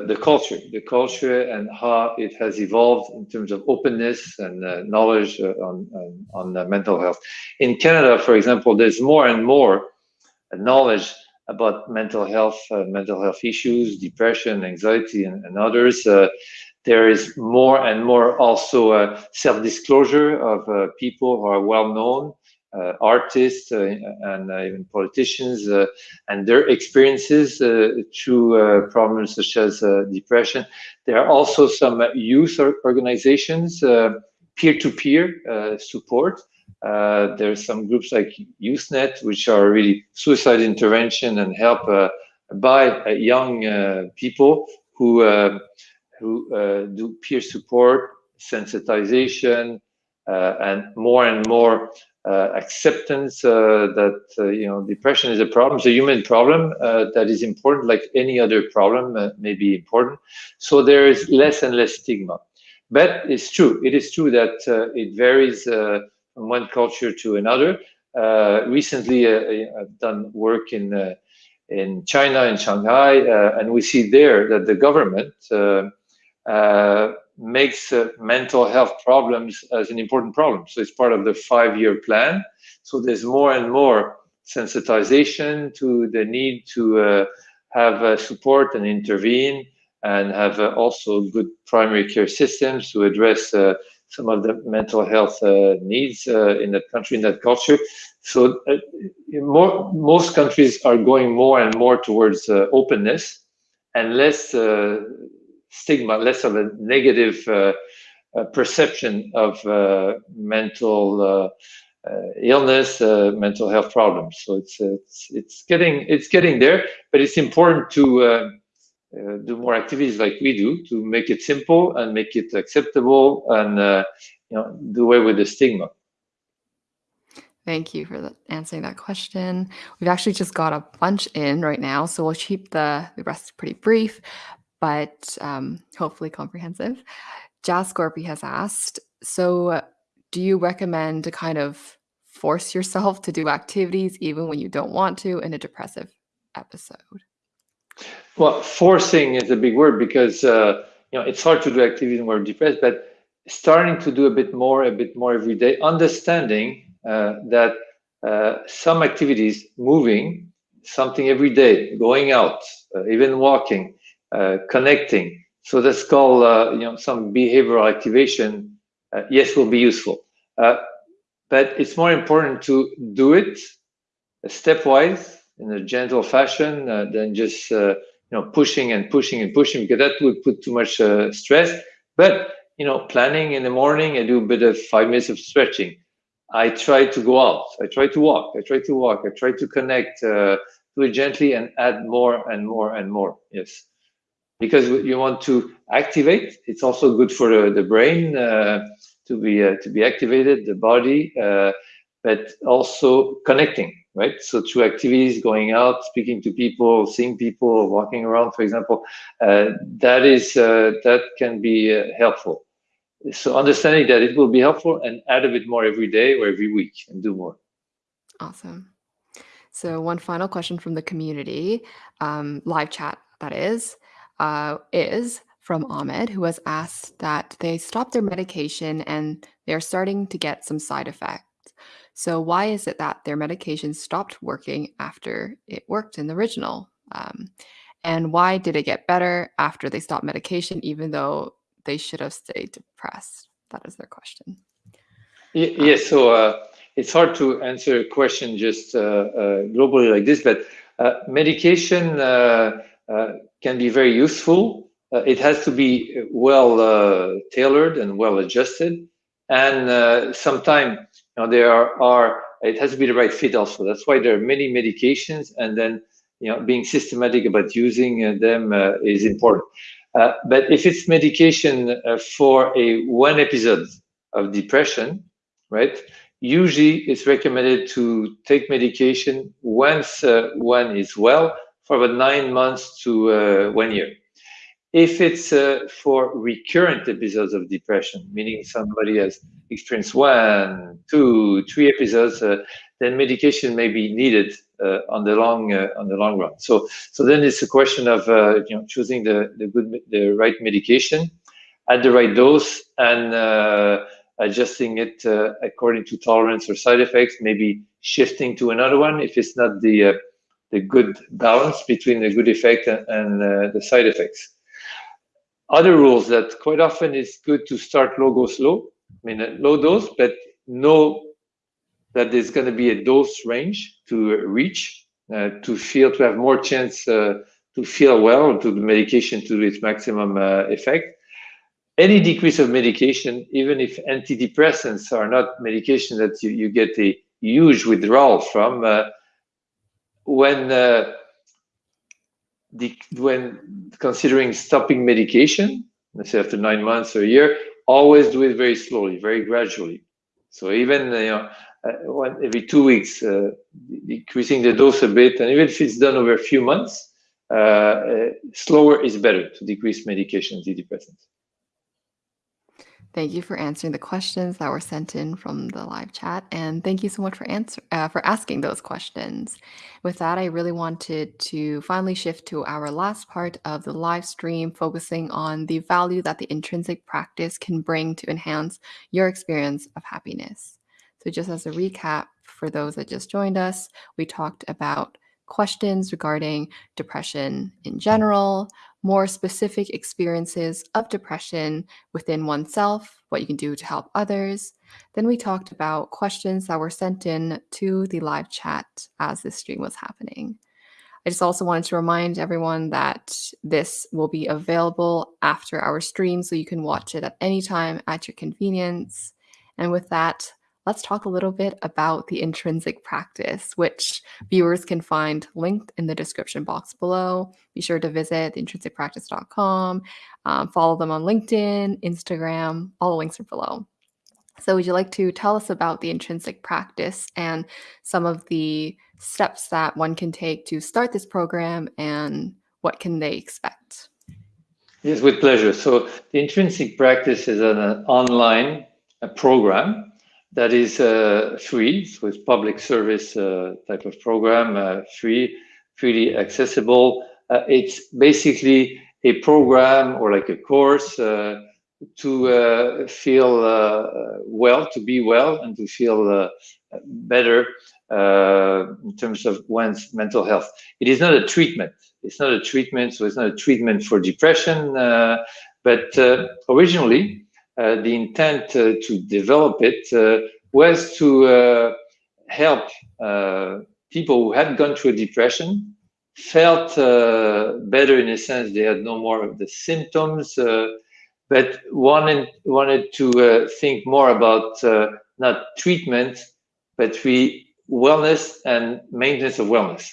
the culture, the culture, and how it has evolved in terms of openness and knowledge on on, on mental health. In Canada, for example, there's more and more knowledge about mental health, uh, mental health issues, depression, anxiety, and, and others. Uh, there is more and more also uh, self-disclosure of people who are well known uh, artists uh, and uh, even politicians and their experiences through problems such as depression. There are also some youth organizations, peer-to-peer support. Uh, there's some groups like YouthNet, which are really suicide intervention and help uh, by uh, young people who who do peer support, sensitization, and more and more uh, acceptance uh, that uh, you know depression is a problem, it's a human problem that is important, like any other problem may be important. So there is less and less stigma. But it's true. It is true that it varies from one culture to another. recently, I've done work in in China, in Shanghai, uh, and we see there that the government uh, uh, makes uh, mental health problems as an important problem. So it's part of the five-year plan. So there's more and more sensitization to the need to uh, have uh, support and intervene and have uh, also good primary care systems to address uh, some of the mental health uh, needs in that country, in that culture. So more, most countries are going more and more towards openness and less stigma, less of a negative uh, uh, perception of uh, mental illness, mental health problems. So it's, it's it's getting it's getting there, but it's important to uh, do more activities like we do to make it simple and make it acceptable and uh, you know do away with the stigma. Thank you for the, answering that question. We've actually just got a bunch in right now, so we'll keep the, the rest pretty brief, but um, hopefully comprehensive. Jascorpy has asked, so do you recommend to kind of force yourself to do activities even when you don't want to in a depressive episode? Well, forcing is a big word because uh, you know it's hard to do activities when we're depressed, but starting to do a bit more, a bit more every day, understanding uh, that uh, some activities, moving, something every day, going out, uh, even walking, connecting. So that's called uh, you know some behavioral activation. yes, will be useful, but it's more important to do it stepwise in a gentle fashion than just you know pushing and pushing and pushing because that would put too much uh, stress. But you know planning in the morning i do a bit of five minutes of stretching. I try to go out. I try to walk. I try to walk. I try to connect uh, do it gently and add more and more and more. Yes because you want to activate it's also good for the, the brain uh, to be uh, to be activated the body uh, but also connecting right? So through activities, going out, speaking to people, seeing people, walking around, for example, uh, that is uh, that can be uh, helpful. So understanding that it will be helpful and add a bit more every day or every week and do more. Awesome. So one final question from the community, um, live chat that is, uh, is from Ahmed, who has asked that they stopped their medication and they're starting to get some side effects. So, why is it that their medication stopped working after it worked in the original? Um, and why did it get better after they stopped medication, even though they should have stayed depressed? That is their question. Yes, yeah, so uh, it's hard to answer a question just uh, uh, globally like this, but uh, medication uh, uh, can be very useful. it has to be well tailored and well adjusted. And sometimes now there are, are, it has to be the right fit also. That's why there are many medications and then you know being systematic about using uh, them uh, is important. Uh, but if it's medication uh, for a one episode of depression, right? Usually it's recommended to take medication once uh, one is well for about nine months to uh, one year. If it's for recurrent episodes of depression, meaning somebody has experienced one, two, three episodes, uh, then medication may be needed uh, on the long uh, on the long run. So so then it's a question of uh, you know choosing the the good the right medication at the right dose and uh, adjusting it uh, according to tolerance or side effects. Maybe shifting to another one if it's not the the good balance between the good effect and, and the side effects. Other rules that quite often it's good to start low, go slow I mean, a low dose, but know that there's going to be a dose range to reach uh, to feel to have more chance uh, to feel well to the medication to its maximum uh, effect. Any decrease of medication, even if antidepressants are not medication that you, you get a huge withdrawal from, uh, when uh, the, when considering stopping medication, let's say after nine months or a year, always do it very slowly, very gradually. So even you know, uh, one, every two weeks, uh, decreasing the dose a bit, and even if it's done over a few months, uh, slower is better to decrease medication antidepressants. Thank you for answering the questions that were sent in from the live chat, and thank you so much for answer uh, for asking those questions. With that, I really wanted to finally shift to our last part of the live stream, focusing on the value that the intrinsic practice can bring to enhance your experience of happiness. So, just as a recap for those that just joined us, we talked about questions regarding depression in general, more specific experiences of depression within oneself, what you can do to help others. Then we talked about questions that were sent in to the live chat as this stream was happening. I just also wanted to remind everyone that this will be available after our stream, so you can watch it at any time at your convenience. And with that, let's talk a little bit about the intrinsic practice, which viewers can find linked in the description box below. Be sure to visit theintrinsicpractice.com, um, follow them on LinkedIn, Instagram, all the links are below. So, would you like to tell us about the intrinsic practice and some of the steps that one can take to start this program and what can they expect? Yes, with pleasure. So, the intrinsic practice is an, an online program that is uh, free, so it's public service uh, type of program, uh, free, freely accessible. Uh, it's basically a program or like a course uh, to uh, feel well, to be well, and to feel better in terms of one's mental health. It is not a treatment. It's not a treatment, so it's not a treatment for depression. but originally, Uh, the intent uh, to develop it uh, was to uh, help uh, people who had gone through a depression, felt better in a sense, they had no more of the symptoms, but wanted, wanted to think more about not treatment, but we wellness and maintenance of wellness.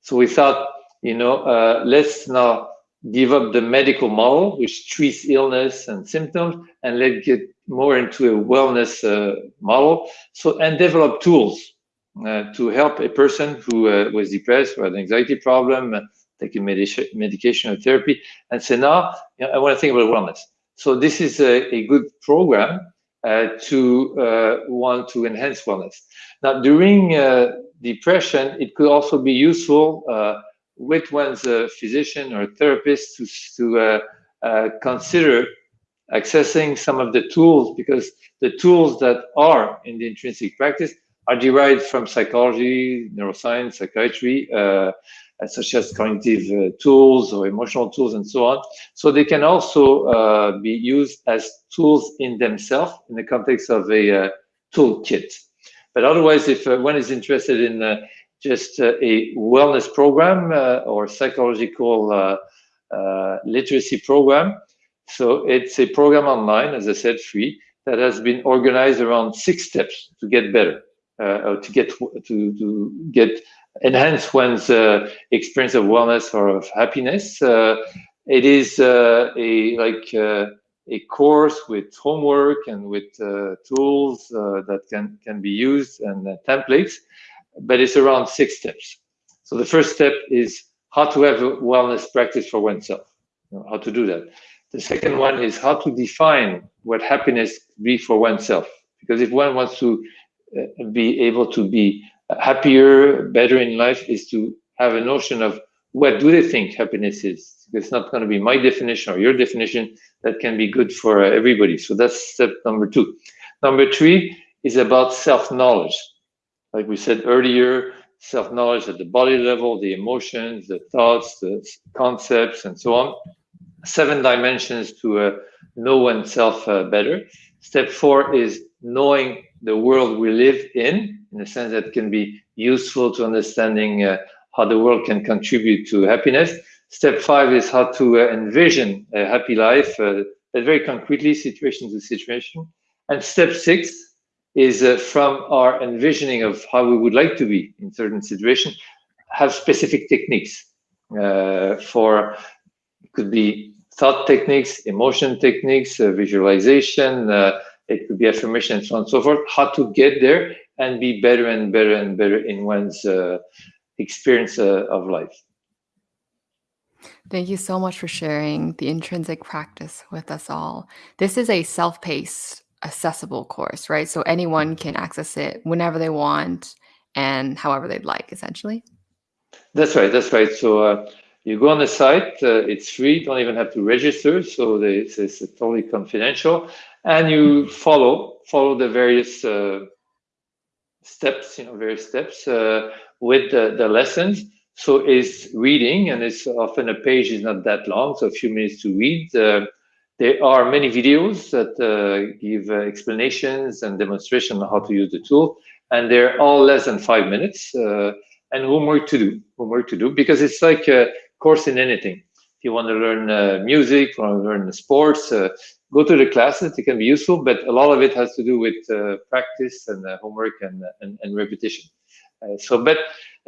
So we thought, you know, uh, let's now give up the medical model, which treats illness and symptoms, and let's get more into a wellness uh, model. So and develop tools uh, to help a person who uh, was depressed or had an anxiety problem, uh, taking medication, medication or therapy, and say, now you know, I want to think about wellness. So this is a, a good program uh, to uh, want to enhance wellness. Now during depression, it could also be useful with one's uh, physician or therapist to, to uh, uh, consider accessing some of the tools because the tools that are in the intrinsic practice are derived from psychology, neuroscience, psychiatry, uh, such as cognitive uh, tools or emotional tools and so on. So they can also be used as tools in themselves in the context of a toolkit. But otherwise, if one is interested in just uh, a wellness program uh, or psychological uh, literacy program. So it's a program online, as I said, free, that has been organized around six steps to get better, uh, to get to to get enhance one's uh, experience of wellness or of happiness. Uh, it is a like a course with homework and with tools that can can be used and templates but it's around six steps. So the first step is how to have a wellness practice for oneself, you know, how to do that. The second one is how to define what happiness be for oneself. Because if one wants to uh, be able to be happier, better in life, is to have a notion of what do they think happiness is. It's not going to be my definition or your definition that can be good for everybody. So that's step number two. Number three is about self-knowledge like we said earlier, self-knowledge at the body level, the emotions, the thoughts, the concepts, and so on. Seven dimensions to uh, know oneself uh, better. Step four is knowing the world we live in, in a sense that can be useful to understanding uh, how the world can contribute to happiness. Step five is how to uh, envision a happy life, uh, very concretely, situation to situation. And step six is uh, from our envisioning of how we would like to be in certain situations, have specific techniques uh, for, could be thought techniques, emotion techniques, uh, visualization, uh, it could be affirmation and so on and so forth, how to get there and be better and better and better in one's uh, experience uh, of life. Thank you so much for sharing the intrinsic practice with us all. This is a self paced accessible course, right? So anyone can access it whenever they want and however they'd like, essentially. That's right. That's right. So uh, you go on the site. Uh, it's free. Don't even have to register. So they, it's, it's, totally confidential, and you follow follow the various uh, steps. You know, various steps uh, with the, the lessons. so is reading, and it's often a page is not that long, so a few minutes to read. Uh, there are many videos that uh, give uh, explanations and demonstration on how to use the tool, and they're all less than five minutes. Uh, and homework to do, homework to do, because it's like a course in anything. If you want to learn uh, music, want to learn sports, uh, go to the classes. It can be useful, but a lot of it has to do with practice and homework and, and, and repetition. so, but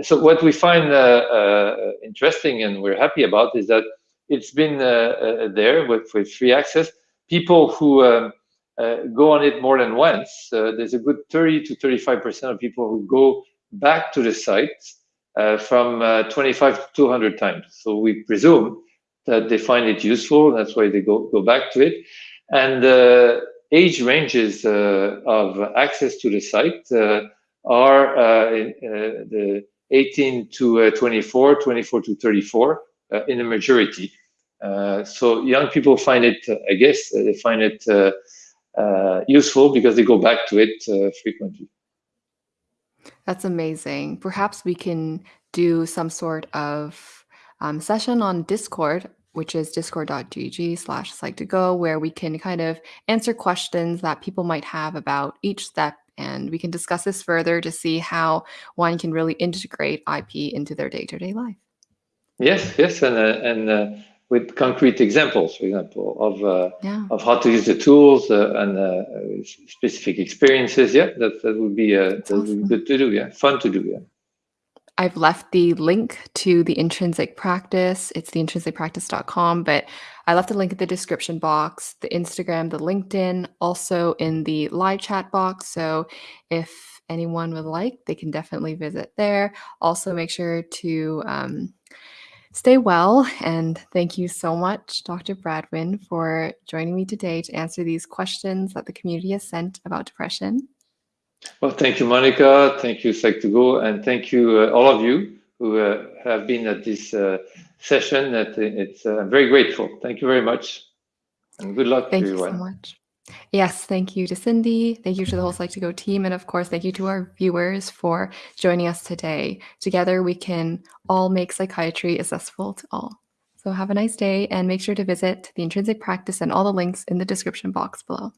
so what we find uh, uh, interesting and we're happy about is that it's been uh, there with, with free access. People who um, go on it more than once, there's a good 30 to 35% of people who go back to the site uh, from uh, 25 to 200 times. So we presume that they find it useful. That's why they go, go back to it. And the uh, age ranges of access to the site are the 18 to uh, 24, 24 to 34 uh, Uh, in a majority. Uh, so young people find it, uh, I guess, uh, they find it useful because they go back to it frequently. That's amazing. Perhaps we can do some sort of um, session on Discord, which is discord.gg slash psych2go, where we can kind of answer questions that people might have about each step and we can discuss this further to see how one can really integrate IP into their day-to-day life. Yes, yes, and uh, and uh, with concrete examples, for example, of uh, yeah. of how to use the tools uh, and uh, specific experiences. Yeah, that that would be uh, that would be good to do. Yeah, fun to do. Yeah. I've left the link to the intrinsic practice. It's theintrinsicpractice.com, but I left the link in the description box, the Instagram, the LinkedIn, also in the live chat box. So if anyone would like, they can definitely visit there. Also, make sure to um, stay well. And thank you so much, Dr. Bradwejn, for joining me today to answer these questions that the community has sent about depression. Well, thank you, Monica. Thank you, Psych2Go, and thank you, uh, all of you who uh, have been at this uh, session. That it's uh, I'm very grateful. Thank you very much, and good luck thank to everyone. Thank you so much. Yes, thank you to Cindy. Thank you to the whole Psych2Go team. And of course, thank you to our viewers for joining us today. Together, we can all make psychiatry accessible to all. So have a nice day and make sure to visit the intrinsic practice and all the links in the description box below.